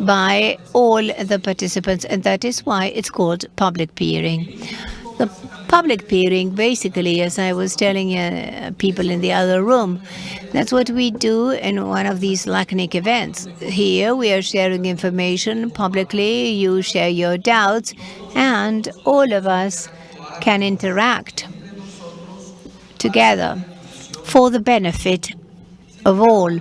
by all the participants, and that is why it's called public peering. The public peering, basically, as I was telling uh, people in the other room, that's what we do in one of these LACNIC events. Here we are sharing information publicly, you share your doubts, and all of us can interact together for the benefit of all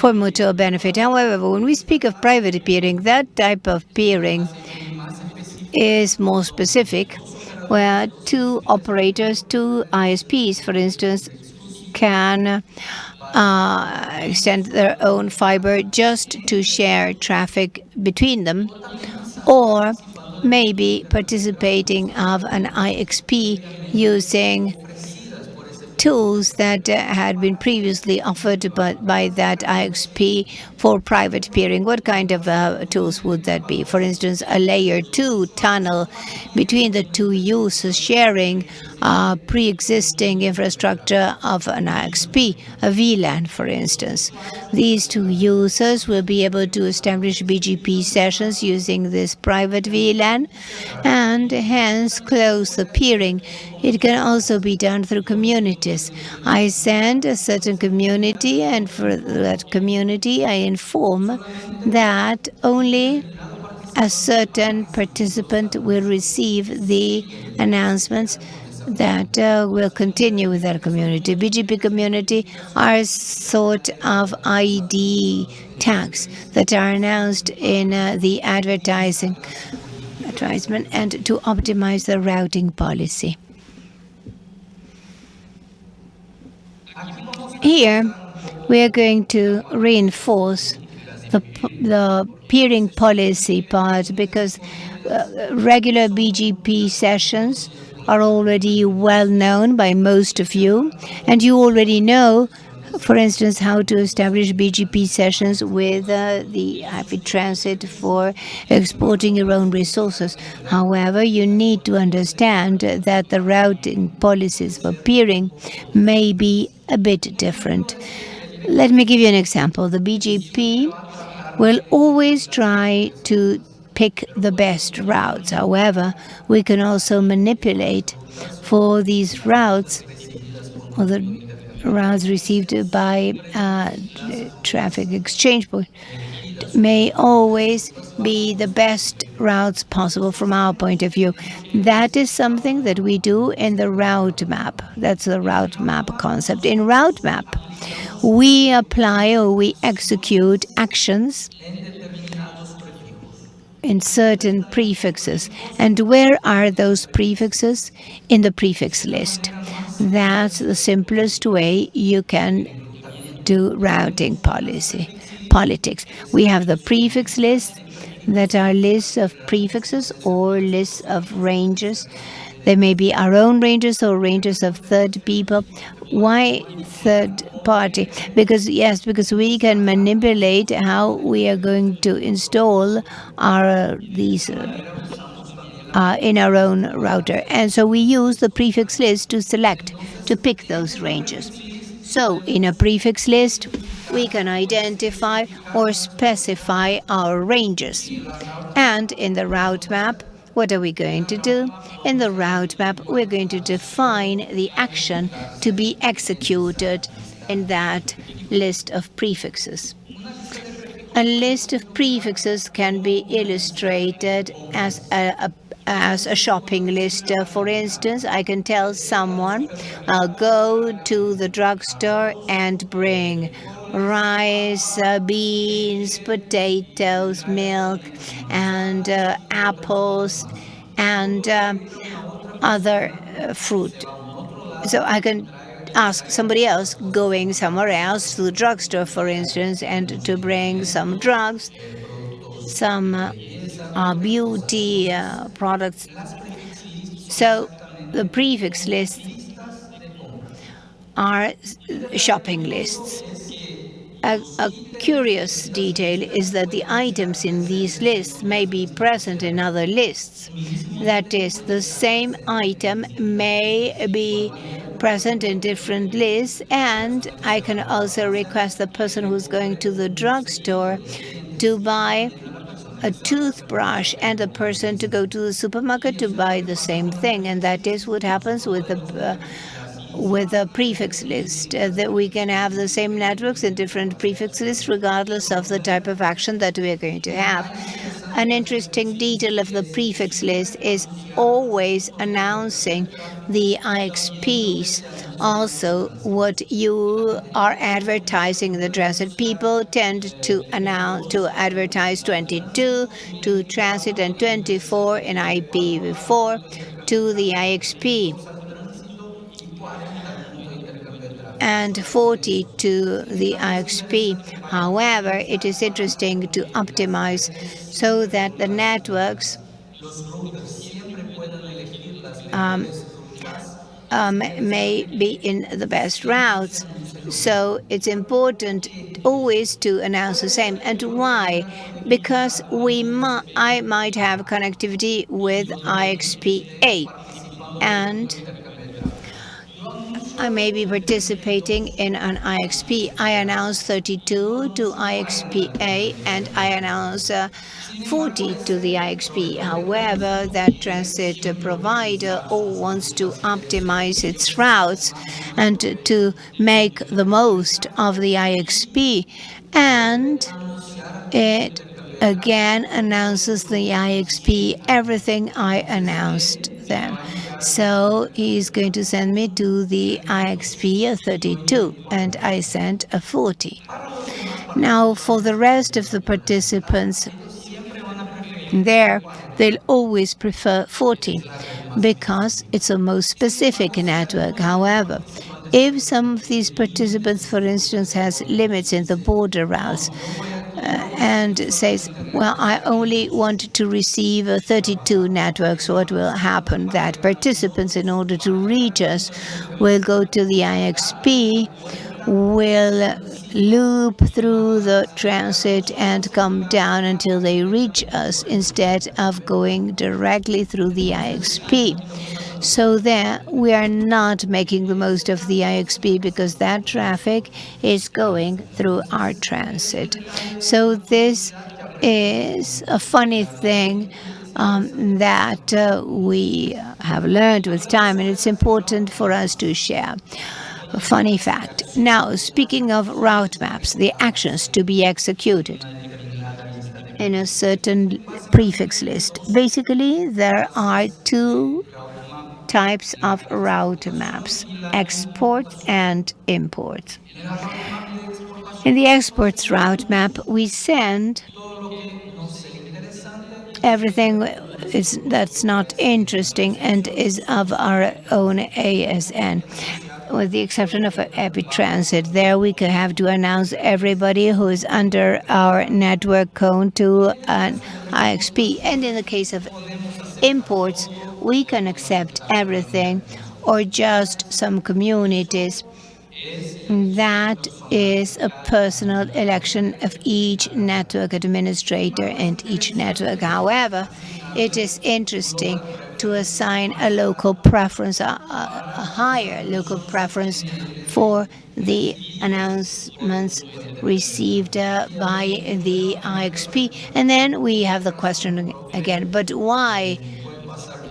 for mutual benefit. However, when we speak of private peering, that type of peering is more specific, where two operators, two ISPs, for instance, can uh, extend their own fiber just to share traffic between them, or maybe participating of an IXP using tools that uh, had been previously offered by, by that IXP for private peering. What kind of uh, tools would that be? For instance, a layer 2 tunnel between the two users sharing uh, pre-existing infrastructure of an IXP, a VLAN, for instance. These two users will be able to establish BGP sessions using this private VLAN and hence close the peering. It can also be done through communities. I send a certain community and for that community I inform that only a certain participant will receive the announcements that uh, will continue with that community. BGP community are sort of ID tags that are announced in uh, the advertising advertisement and to optimize the routing policy. Here, we are going to reinforce the, the peering policy part because uh, regular BGP sessions are already well known by most of you, and you already know, for instance, how to establish BGP sessions with uh, the IP transit for exporting your own resources. However, you need to understand that the routing policies for peering may be a bit different. Let me give you an example. The BGP will always try to pick the best routes. However, we can also manipulate for these routes or the routes received by uh, traffic exchange point may always be the best routes possible from our point of view. That is something that we do in the route map. That's the route map concept. In route map, we apply or we execute actions in certain prefixes. And where are those prefixes? In the prefix list. That's the simplest way you can do routing policy politics. We have the prefix list that are lists of prefixes or lists of ranges They may be our own ranges or ranges of third people. Why third party? Because yes, because we can manipulate how we are going to install our these uh, in our own router, and so we use the prefix list to select to pick those ranges. So in a prefix list, we can identify or specify our ranges. And in the route map, what are we going to do? In the route map, we're going to define the action to be executed in that list of prefixes. A list of prefixes can be illustrated as a, a as a shopping list. Uh, for instance, I can tell someone, I'll go to the drugstore and bring rice, uh, beans, potatoes, milk, and uh, apples, and uh, other uh, fruit. So I can ask somebody else going somewhere else to the drugstore, for instance, and to bring some drugs, some uh, beauty products. So the prefix lists are shopping lists. A, a, curious detail is that the items in these lists may be present in other lists. That is, the same item may be present in different lists, and I can also request the person who's going to the drugstore to buy a toothbrush and a person to go to the supermarket to buy the same thing. And that is what happens with the uh, with a prefix list, uh, that we can have the same networks in different prefix lists regardless of the type of action that we are going to have. An interesting detail of the prefix list is always announcing the IXPs. Also, what you are advertising in the transit. People tend to announce to advertise 22 to transit and 24 in IPv4 to the IXP and 40 to the IXP. However, it is interesting to optimize so that the networks um, um, may be in the best routes. So it's important always to announce the same. And why? Because we I might have connectivity with IXP-A and I may be participating in an IXP. I announce 32 to IXP-A and I announce uh, 40 to the IXP. However, that transit provider all wants to optimize its routes and to make the most of the IXP. And it again announces the IXP everything I announced then. So he's going to send me to the IXP 32 and I sent a 40. Now for the rest of the participants there, they'll always prefer 40 because it's a most specific network. However, if some of these participants, for instance, has limits in the border routes, and says, well, I only want to receive 32 networks, what will happen? That participants, in order to reach us, will go to the IXP, will loop through the transit and come down until they reach us instead of going directly through the IXP. So there we are not making the most of the IXP because that traffic is going through our transit. So this is a funny thing um, that uh, we have learned with time and it's important for us to share. A funny fact. Now, speaking of route maps, the actions to be executed in a certain prefix list. Basically, there are two types of route maps, export and import. In the exports route map, we send everything is, that's not interesting and is of our own ASN with the exception of IP transit. There we could have to announce everybody who is under our network cone to an IXP. And in the case of imports, we can accept everything or just some communities. That is a personal election of each network administrator and each network. However, it is interesting to assign a local preference, a, a, a higher local preference for the announcements received uh, by the IXP. And then we have the question again, but why,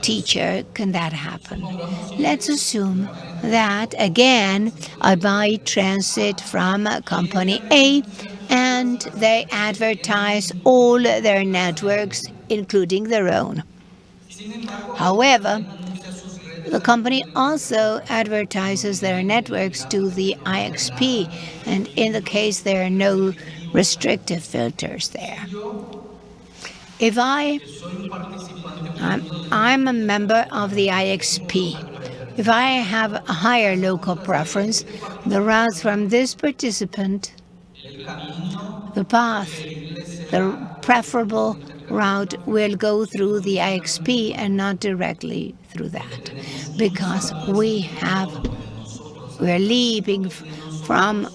teacher, can that happen? Let's assume that, again, I buy transit from company A and they advertise all their networks, including their own. However, the company also advertises their networks to the IXP, and in the case there are no restrictive filters there. If I, I'm, I'm a member of the IXP, if I have a higher local preference, the routes from this participant, the path, the preferable route will go through the IXP and not directly through that. Because we have we're leaping from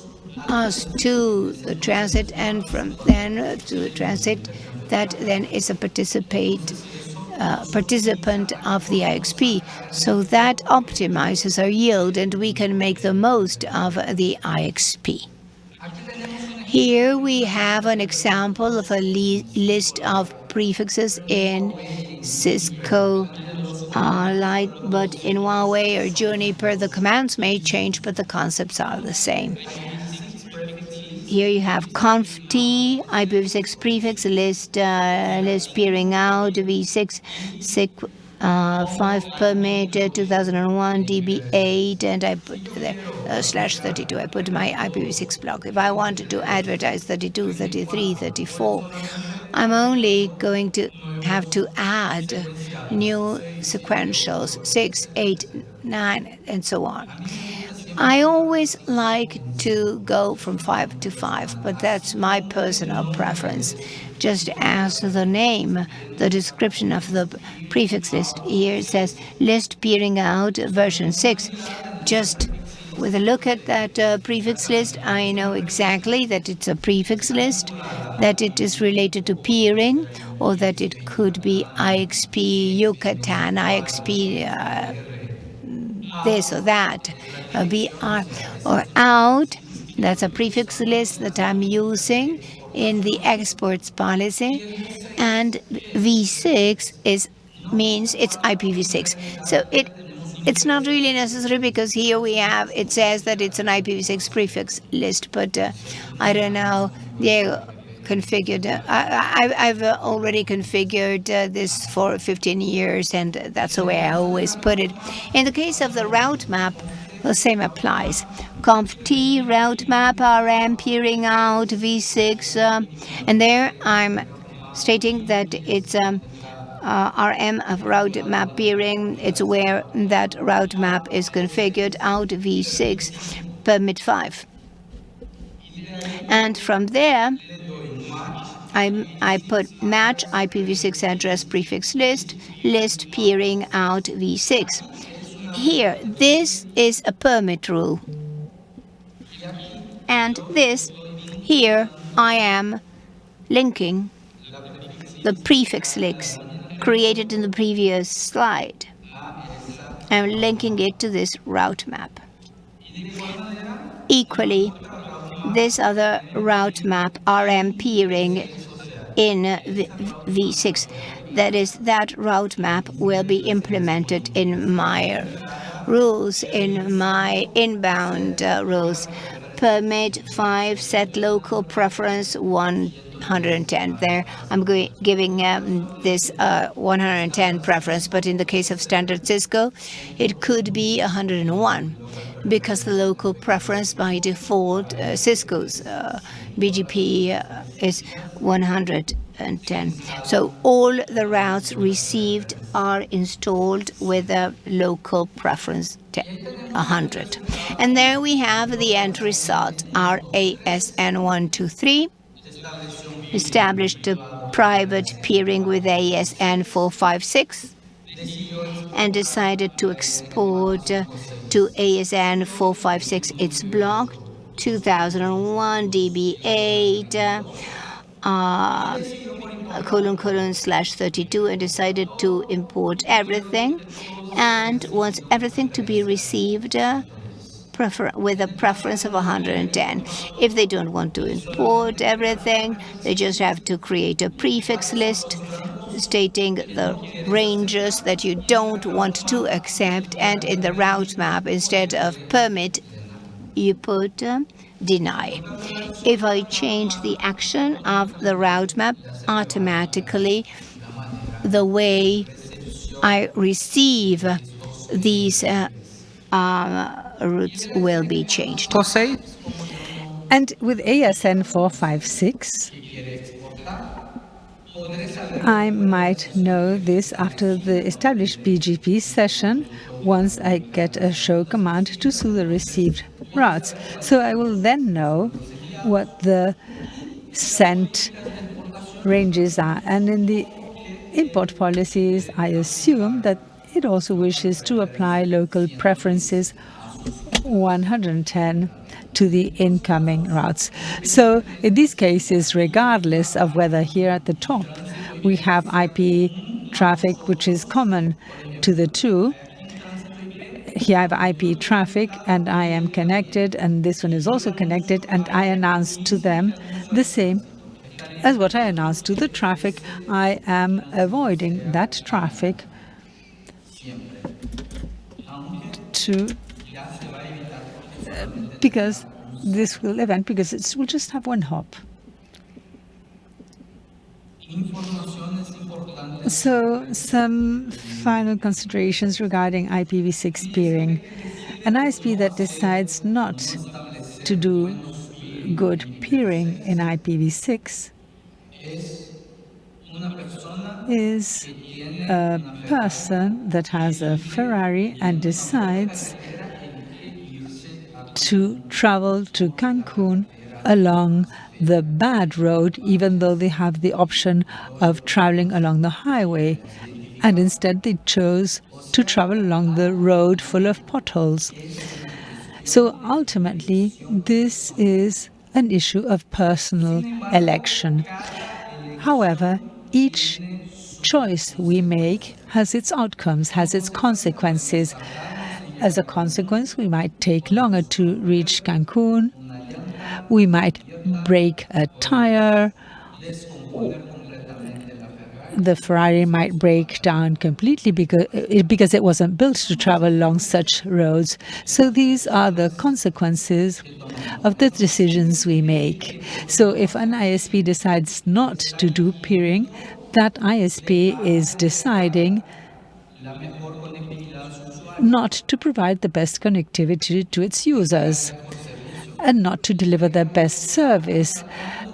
us to the transit and from then to the transit that then is a participate uh, participant of the IXP. So that optimizes our yield and we can make the most of the IXP. Here we have an example of a list of prefixes in Cisco uh, Light, but in Huawei or Juniper, the commands may change, but the concepts are the same. Here you have conf t, IPv6 prefix list, uh, list peering out, v6, SIC uh, 5 permit, uh, 2001 DB8, and I put there uh, slash 32. I put my IPv6 block. If I wanted to advertise 32, 33, 34, I'm only going to have to add new sequentials, 6, 8, 9, and so on. I always like to go from 5 to 5, but that's my personal preference. Just as the name, the description of the prefix list here says list peering out version 6. Just with a look at that uh, prefix list, I know exactly that it's a prefix list, that it is related to peering, or that it could be IXP Yucatan, IXP uh, this or that, uh, BR, or out. That's a prefix list that I'm using in the exports policy. And V6 is means it's IPv6. So it it's not really necessary because here we have, it says that it's an IPv6 prefix list, but uh, I don't know, they configured, uh, I, have already configured uh, this for 15 years and that's the way I always put it. In the case of the route map, the same applies. Conf T route map RM peering out V6, uh, and there I'm stating that it's um, uh, RM of route map peering. It's where that route map is configured out v6 permit 5. And from there, I, I put match IPv6 address prefix list, list peering out v6. Here, this is a permit rule. And this, here, I am linking the prefix links created in the previous slide. I'm linking it to this route map. Equally, this other route map, RM peering in V6, that is, that route map will be implemented in my rules, in my inbound uh, rules. Permit 5, set local preference 110 there. I'm giving um, this uh, 110 preference, but in the case of standard Cisco, it could be 101 because the local preference by default, uh, Cisco's uh, BGP uh, is 110. So all the routes received are installed with a local preference 100. And there we have the end result, RASN123 established a private peering with ASN 456 and decided to export to ASN 456 its block 2001 DB8 uh, colon colon slash 32 and decided to import everything and wants everything to be received uh, with a preference of 110. If they don't want to import everything, they just have to create a prefix list stating the ranges that you don't want to accept and in the route map instead of permit you put um, deny. If I change the action of the route map, automatically the way I receive these uh, uh, routes will be changed. And with ASN 456, I might know this after the established BGP session once I get a show command to see the received routes. So I will then know what the sent ranges are. And in the import policies, I assume that it also wishes to apply local preferences 110 to the incoming routes. So in these cases, regardless of whether here at the top we have IP traffic which is common to the two, here I have IP traffic and I am connected and this one is also connected and I announce to them the same as what I announced to the traffic. I am avoiding that traffic to because this will event because it will just have one hop. So some final considerations regarding IPv6 peering. An ISP that decides not to do good peering in IPv6 is a person that has a Ferrari and decides to travel to Cancun along the bad road, even though they have the option of traveling along the highway. And instead they chose to travel along the road full of potholes. So ultimately, this is an issue of personal election. However, each choice we make has its outcomes, has its consequences. As a consequence, we might take longer to reach Cancun, we might break a tire, the Ferrari might break down completely because, eh, because it wasn't built to travel along such roads. So these are the consequences of the decisions we make. So if an ISP decides not to do peering, that ISP is deciding not to provide the best connectivity to its users and not to deliver their best service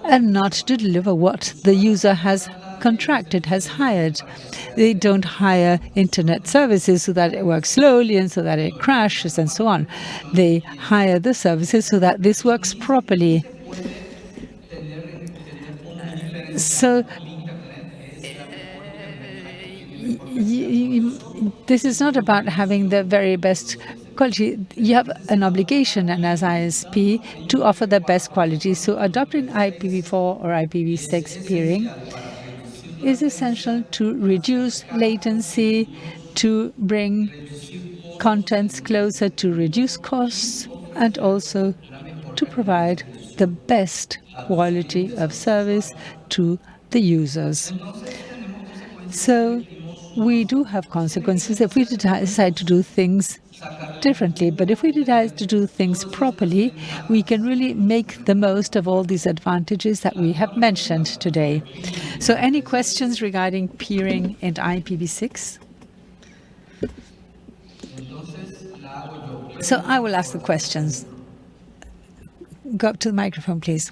and not to deliver what the user has contracted, has hired. They don't hire internet services so that it works slowly and so that it crashes and so on. They hire the services so that this works properly. So this is not about having the very best quality. You have an obligation, and as ISP, to offer the best quality. So adopting IPv4 or IPv6 peering is essential to reduce latency, to bring contents closer to reduce costs, and also to provide the best quality of service to the users. So we do have consequences if we decide to do things differently. But if we decide to do things properly, we can really make the most of all these advantages that we have mentioned today. So any questions regarding peering and IPv6? So I will ask the questions. Go up to the microphone, please.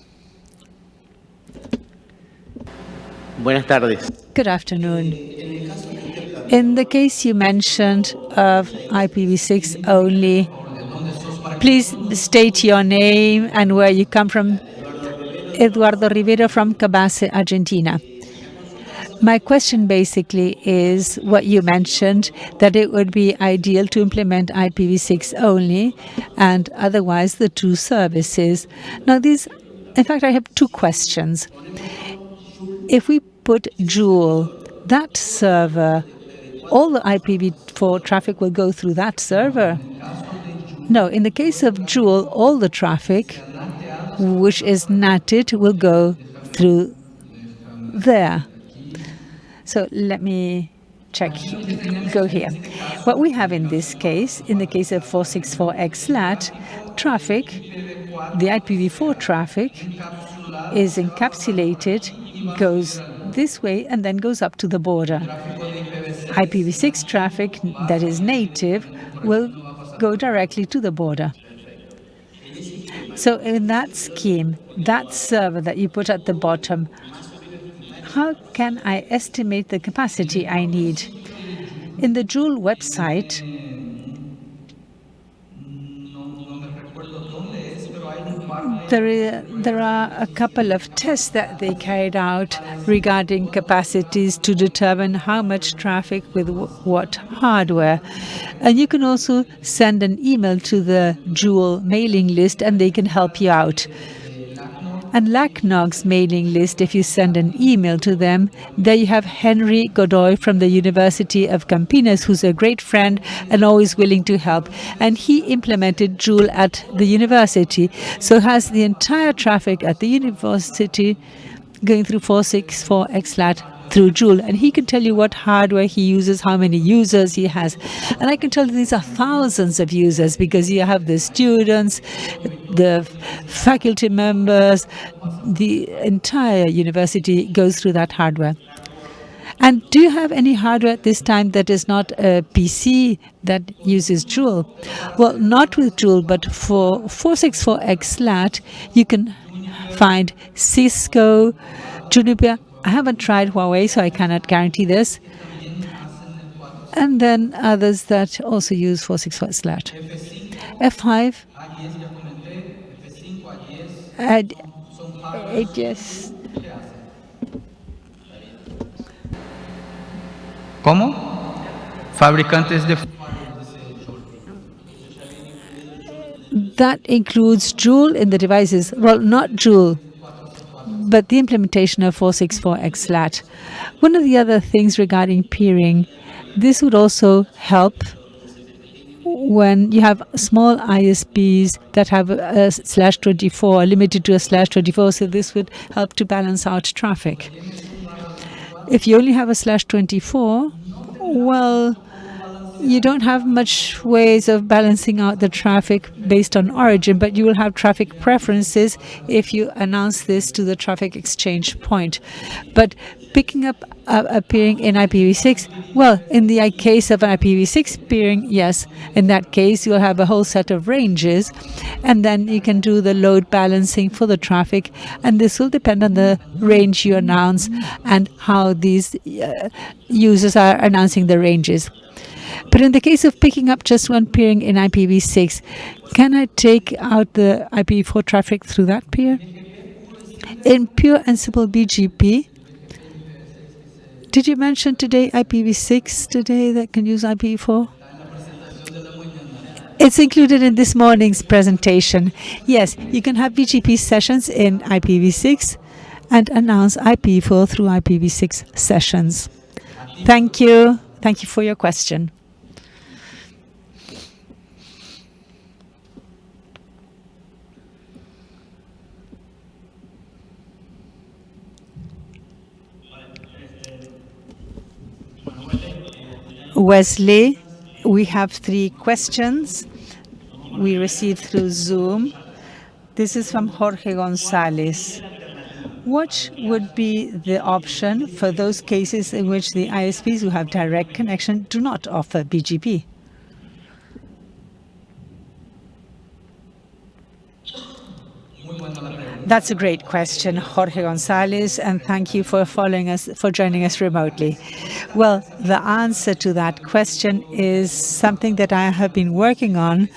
Buenas tardes. Good afternoon. In the case you mentioned of IPv6 only, please state your name and where you come from. Eduardo Rivera from Cabase, Argentina. My question basically is what you mentioned, that it would be ideal to implement IPv6 only, and otherwise the two services. Now, these, in fact, I have two questions. If we put Jool, that server, all the IPv4 traffic will go through that server? No, in the case of Jool, all the traffic, which is NATed, will go through there. So let me check, go here. What we have in this case, in the case of 464X traffic, the IPv4 traffic is encapsulated, goes this way, and then goes up to the border. IPv6 traffic that is native will go directly to the border. So in that scheme, that server that you put at the bottom, how can I estimate the capacity I need? In the Jool website, there, there are a couple of tests that they carried out regarding capacities to determine how much traffic with what hardware. And you can also send an email to the Jool mailing list and they can help you out. And LACNOG's mailing list, if you send an email to them, there you have Henry Godoy from the University of Campinas, who's a great friend and always willing to help. And he implemented Jool at the university, so has the entire traffic at the university going through 464 XLAT through Jool, and he can tell you what hardware he uses, how many users he has. And I can tell you these are thousands of users because you have the students, the faculty members, the entire university goes through that hardware. And do you have any hardware at this time that is not a PC that uses Jool? Well, not with Jool, but for 464X you can find Cisco, Juniper, I haven't tried Huawei, so I cannot guarantee this. And then others that also use 464 XLAT. F5, and it just ¿Cómo? Fabricantes de that includes Jool in the devices. Well, not Jool, but the implementation of 464X One of the other things regarding peering, this would also help when you have small ISPs that have a slash 24, limited to a slash 24, so this would help to balance out traffic. If you only have a slash 24, well, you don't have much ways of balancing out the traffic based on origin, but you will have traffic preferences if you announce this to the traffic exchange point. But picking up uh, a peering in IPv6, well, in the case of an IPv6 peering, yes, in that case you'll have a whole set of ranges, and then you can do the load balancing for the traffic, and this will depend on the range you announce and how these uh, users are announcing the ranges. But in the case of picking up just one peering in IPv6, can I take out the IPv4 traffic through that peer? In pure and simple BGP, did you mention today IPv6 today that can use IPv4? It's included in this morning's presentation. Yes, you can have BGP sessions in IPv6 and announce IPv4 through IPv6 sessions. Thank you. Thank you for your question. Wesley, we have three questions we received through Zoom. This is from Jorge Gonzalez. What would be the option for those cases in which the ISPs who have direct connection do not offer BGP? That's a great question, Jorge Gonzalez, and thank you for following us, for joining us remotely. Well, the answer to that question is something that I have been working on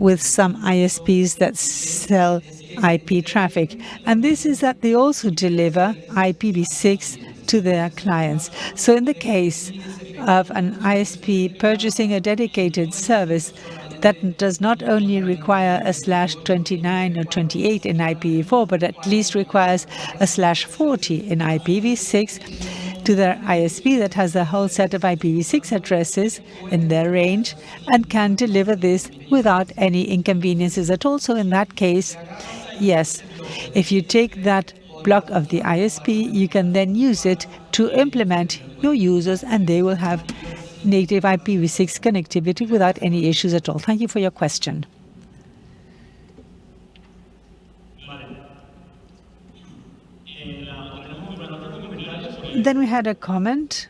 with some ISPs that sell IP traffic. And this is that they also deliver IPv6 to their clients. So in the case of an ISP purchasing a dedicated service that does not only require a slash 29 or 28 in IPv4, but at least requires a slash 40 in IPv6 to their ISP that has a whole set of IPv6 addresses in their range and can deliver this without any inconveniences at all. So in that case, yes, if you take that block of the ISP, you can then use it to implement your users and they will have native IPv6 connectivity without any issues at all. Thank you for your question. Then we had a comment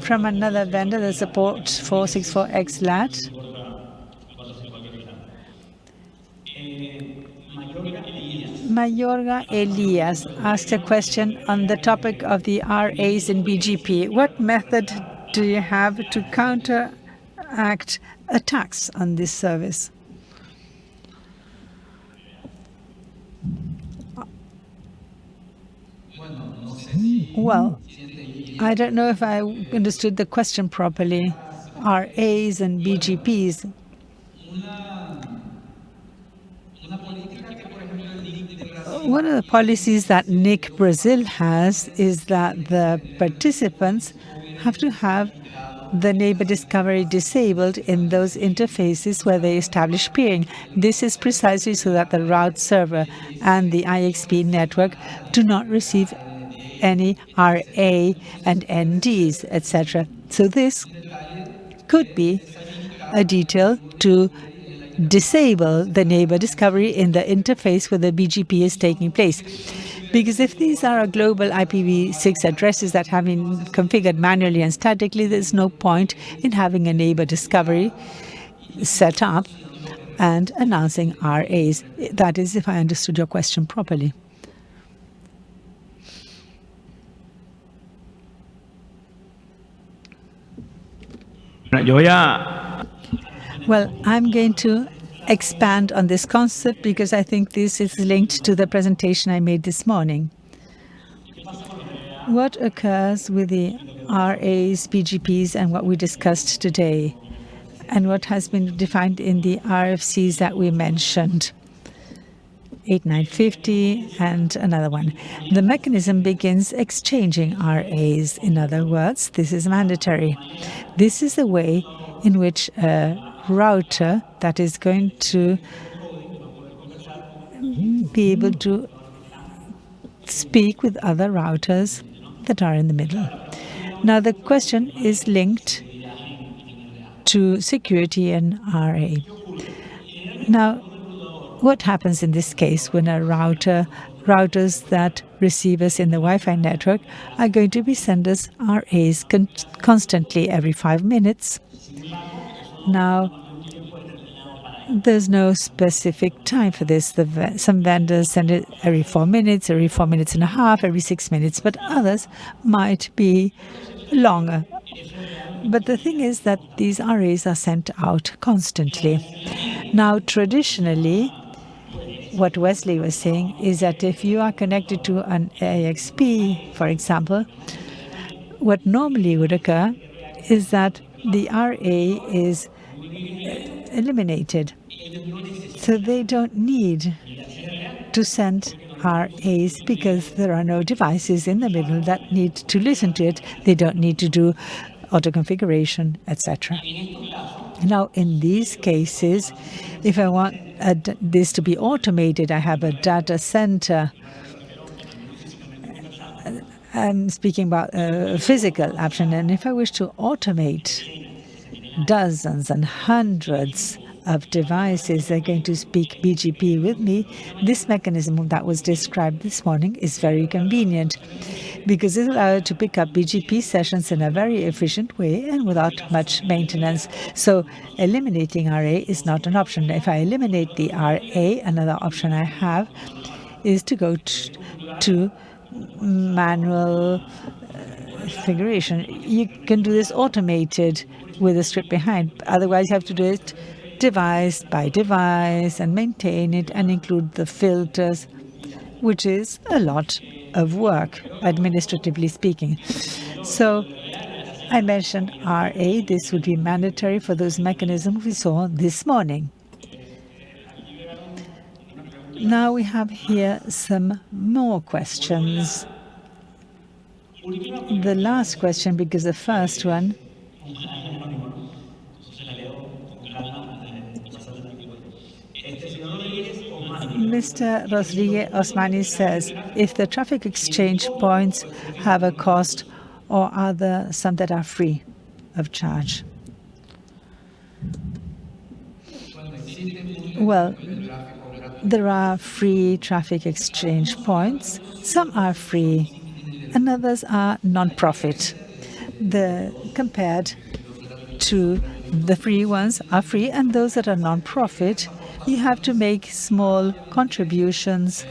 from another vendor that supports 464X LAT. Mayorga Elias asked a question on the topic of the RAs in BGP. What method do you have to counteract attacks on this service? Well, I don't know if I understood the question properly. RAs and BGPs. One of the policies that NIC Brazil has is that the participants have to have the neighbor discovery disabled in those interfaces where they establish peering. This is precisely so that the route server and the IXP network do not receive any RA and NDs, etc. So this could be a detail to disable the neighbor discovery in the interface where the BGP is taking place. Because if these are global IPv6 addresses that have been configured manually and statically, there's no point in having a neighbor discovery set up and announcing RAs. That is, if I understood your question properly. Well, I'm going to expand on this concept because I think this is linked to the presentation I made this morning. What occurs with the RAs, BGPs, and what we discussed today, and what has been defined in the RFCs that we mentioned? 8950 and another one. The mechanism begins exchanging RAs. In other words, this is mandatory. This is the way in which a router that is going to be able to speak with other routers that are in the middle. Now the question is linked to security and RA. Now what happens in this case when a router routers that receive us in the Wi-Fi network are going to be send us RAs con constantly every five minutes. Now, there's no specific time for this. The, some vendors send it every four minutes, every four minutes and a half, every six minutes, but others might be longer. But the thing is that these RAs are sent out constantly. Now, traditionally, what Wesley was saying is that if you are connected to an IXP, for example, what normally would occur is that the RA is uh, eliminated. So they don't need to send RAs because there are no devices in the middle that need to listen to it. They don't need to do auto configuration, etc. Now, in these cases, if I want this to be automated, I have a data center. I'm speaking about a physical option, and if I wish to automate dozens and hundreds of devices that are going to speak BGP with me, this mechanism that was described this morning is very convenient because it allows to pick up BGP sessions in a very efficient way and without much maintenance. So eliminating RA is not an option. If I eliminate the RA, another option I have is to go to manual uh, configuration. You can do this automated with a script behind. Otherwise, you have to do it device by device and maintain it and include the filters, which is a lot of work, administratively speaking. So I mentioned RA. This would be mandatory for those mechanisms we saw this morning. Now we have here some more questions. The last question, because the first one Mr. Rodriguez Osmani says, if the traffic exchange points have a cost or are there some that are free of charge? Well, there are free traffic exchange points. Some are free and others are non-profit. The compared to the free ones are free and those that are non-profit you have to make small contributions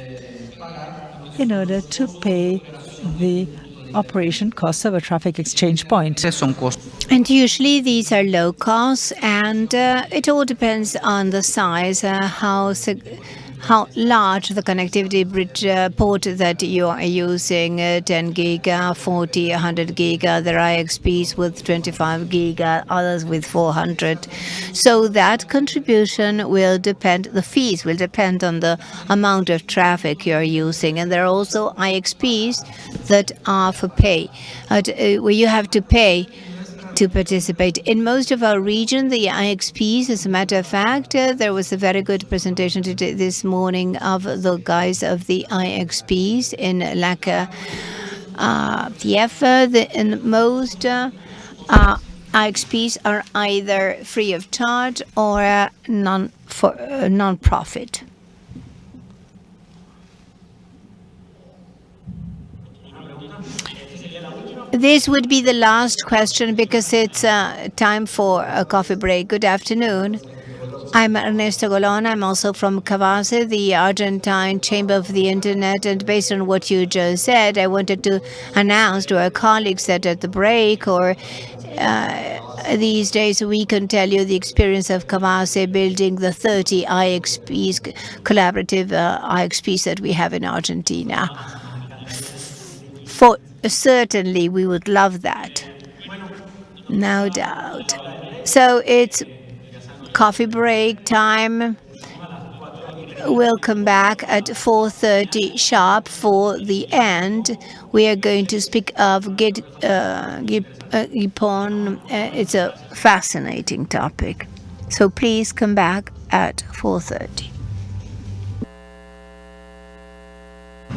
in order to pay the operation costs of a traffic exchange point. And usually these are low costs, and uh, it all depends on the size, uh, how sig- how large the connectivity bridge uh, port that you are using, uh, 10 giga, 40, 100 giga. There are IXPs with 25 giga, others with 400. So that contribution will depend, the fees will depend on the amount of traffic you're using. And there are also IXPs that are for pay, uh, where you have to pay to participate. In most of our region, the IXPs, as a matter of fact, uh, there was a very good presentation today, this morning of the guys of the IXPs in Laka uh, TF. The, and most uh, uh, IXPs are either free of charge or uh, non for uh, non-profit. This would be the last question because it's uh, time for a coffee break. Good afternoon. I'm Ernesto Golon. I'm also from CABASE, the Argentine Chamber of the Internet. And based on what you just said, I wanted to announce to our colleagues that at the break or uh, these days we can tell you the experience of CABASE building the 30 IXPs, collaborative uh, IXPs that we have in Argentina. For certainly we would love that. No doubt. So it's coffee break time. We'll come back at 4.30 sharp for the end. We are going to speak of Gid, uh, uh, GPON. Uh, it's a fascinating topic. So please come back at 4.30.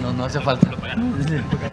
no, no hace falta.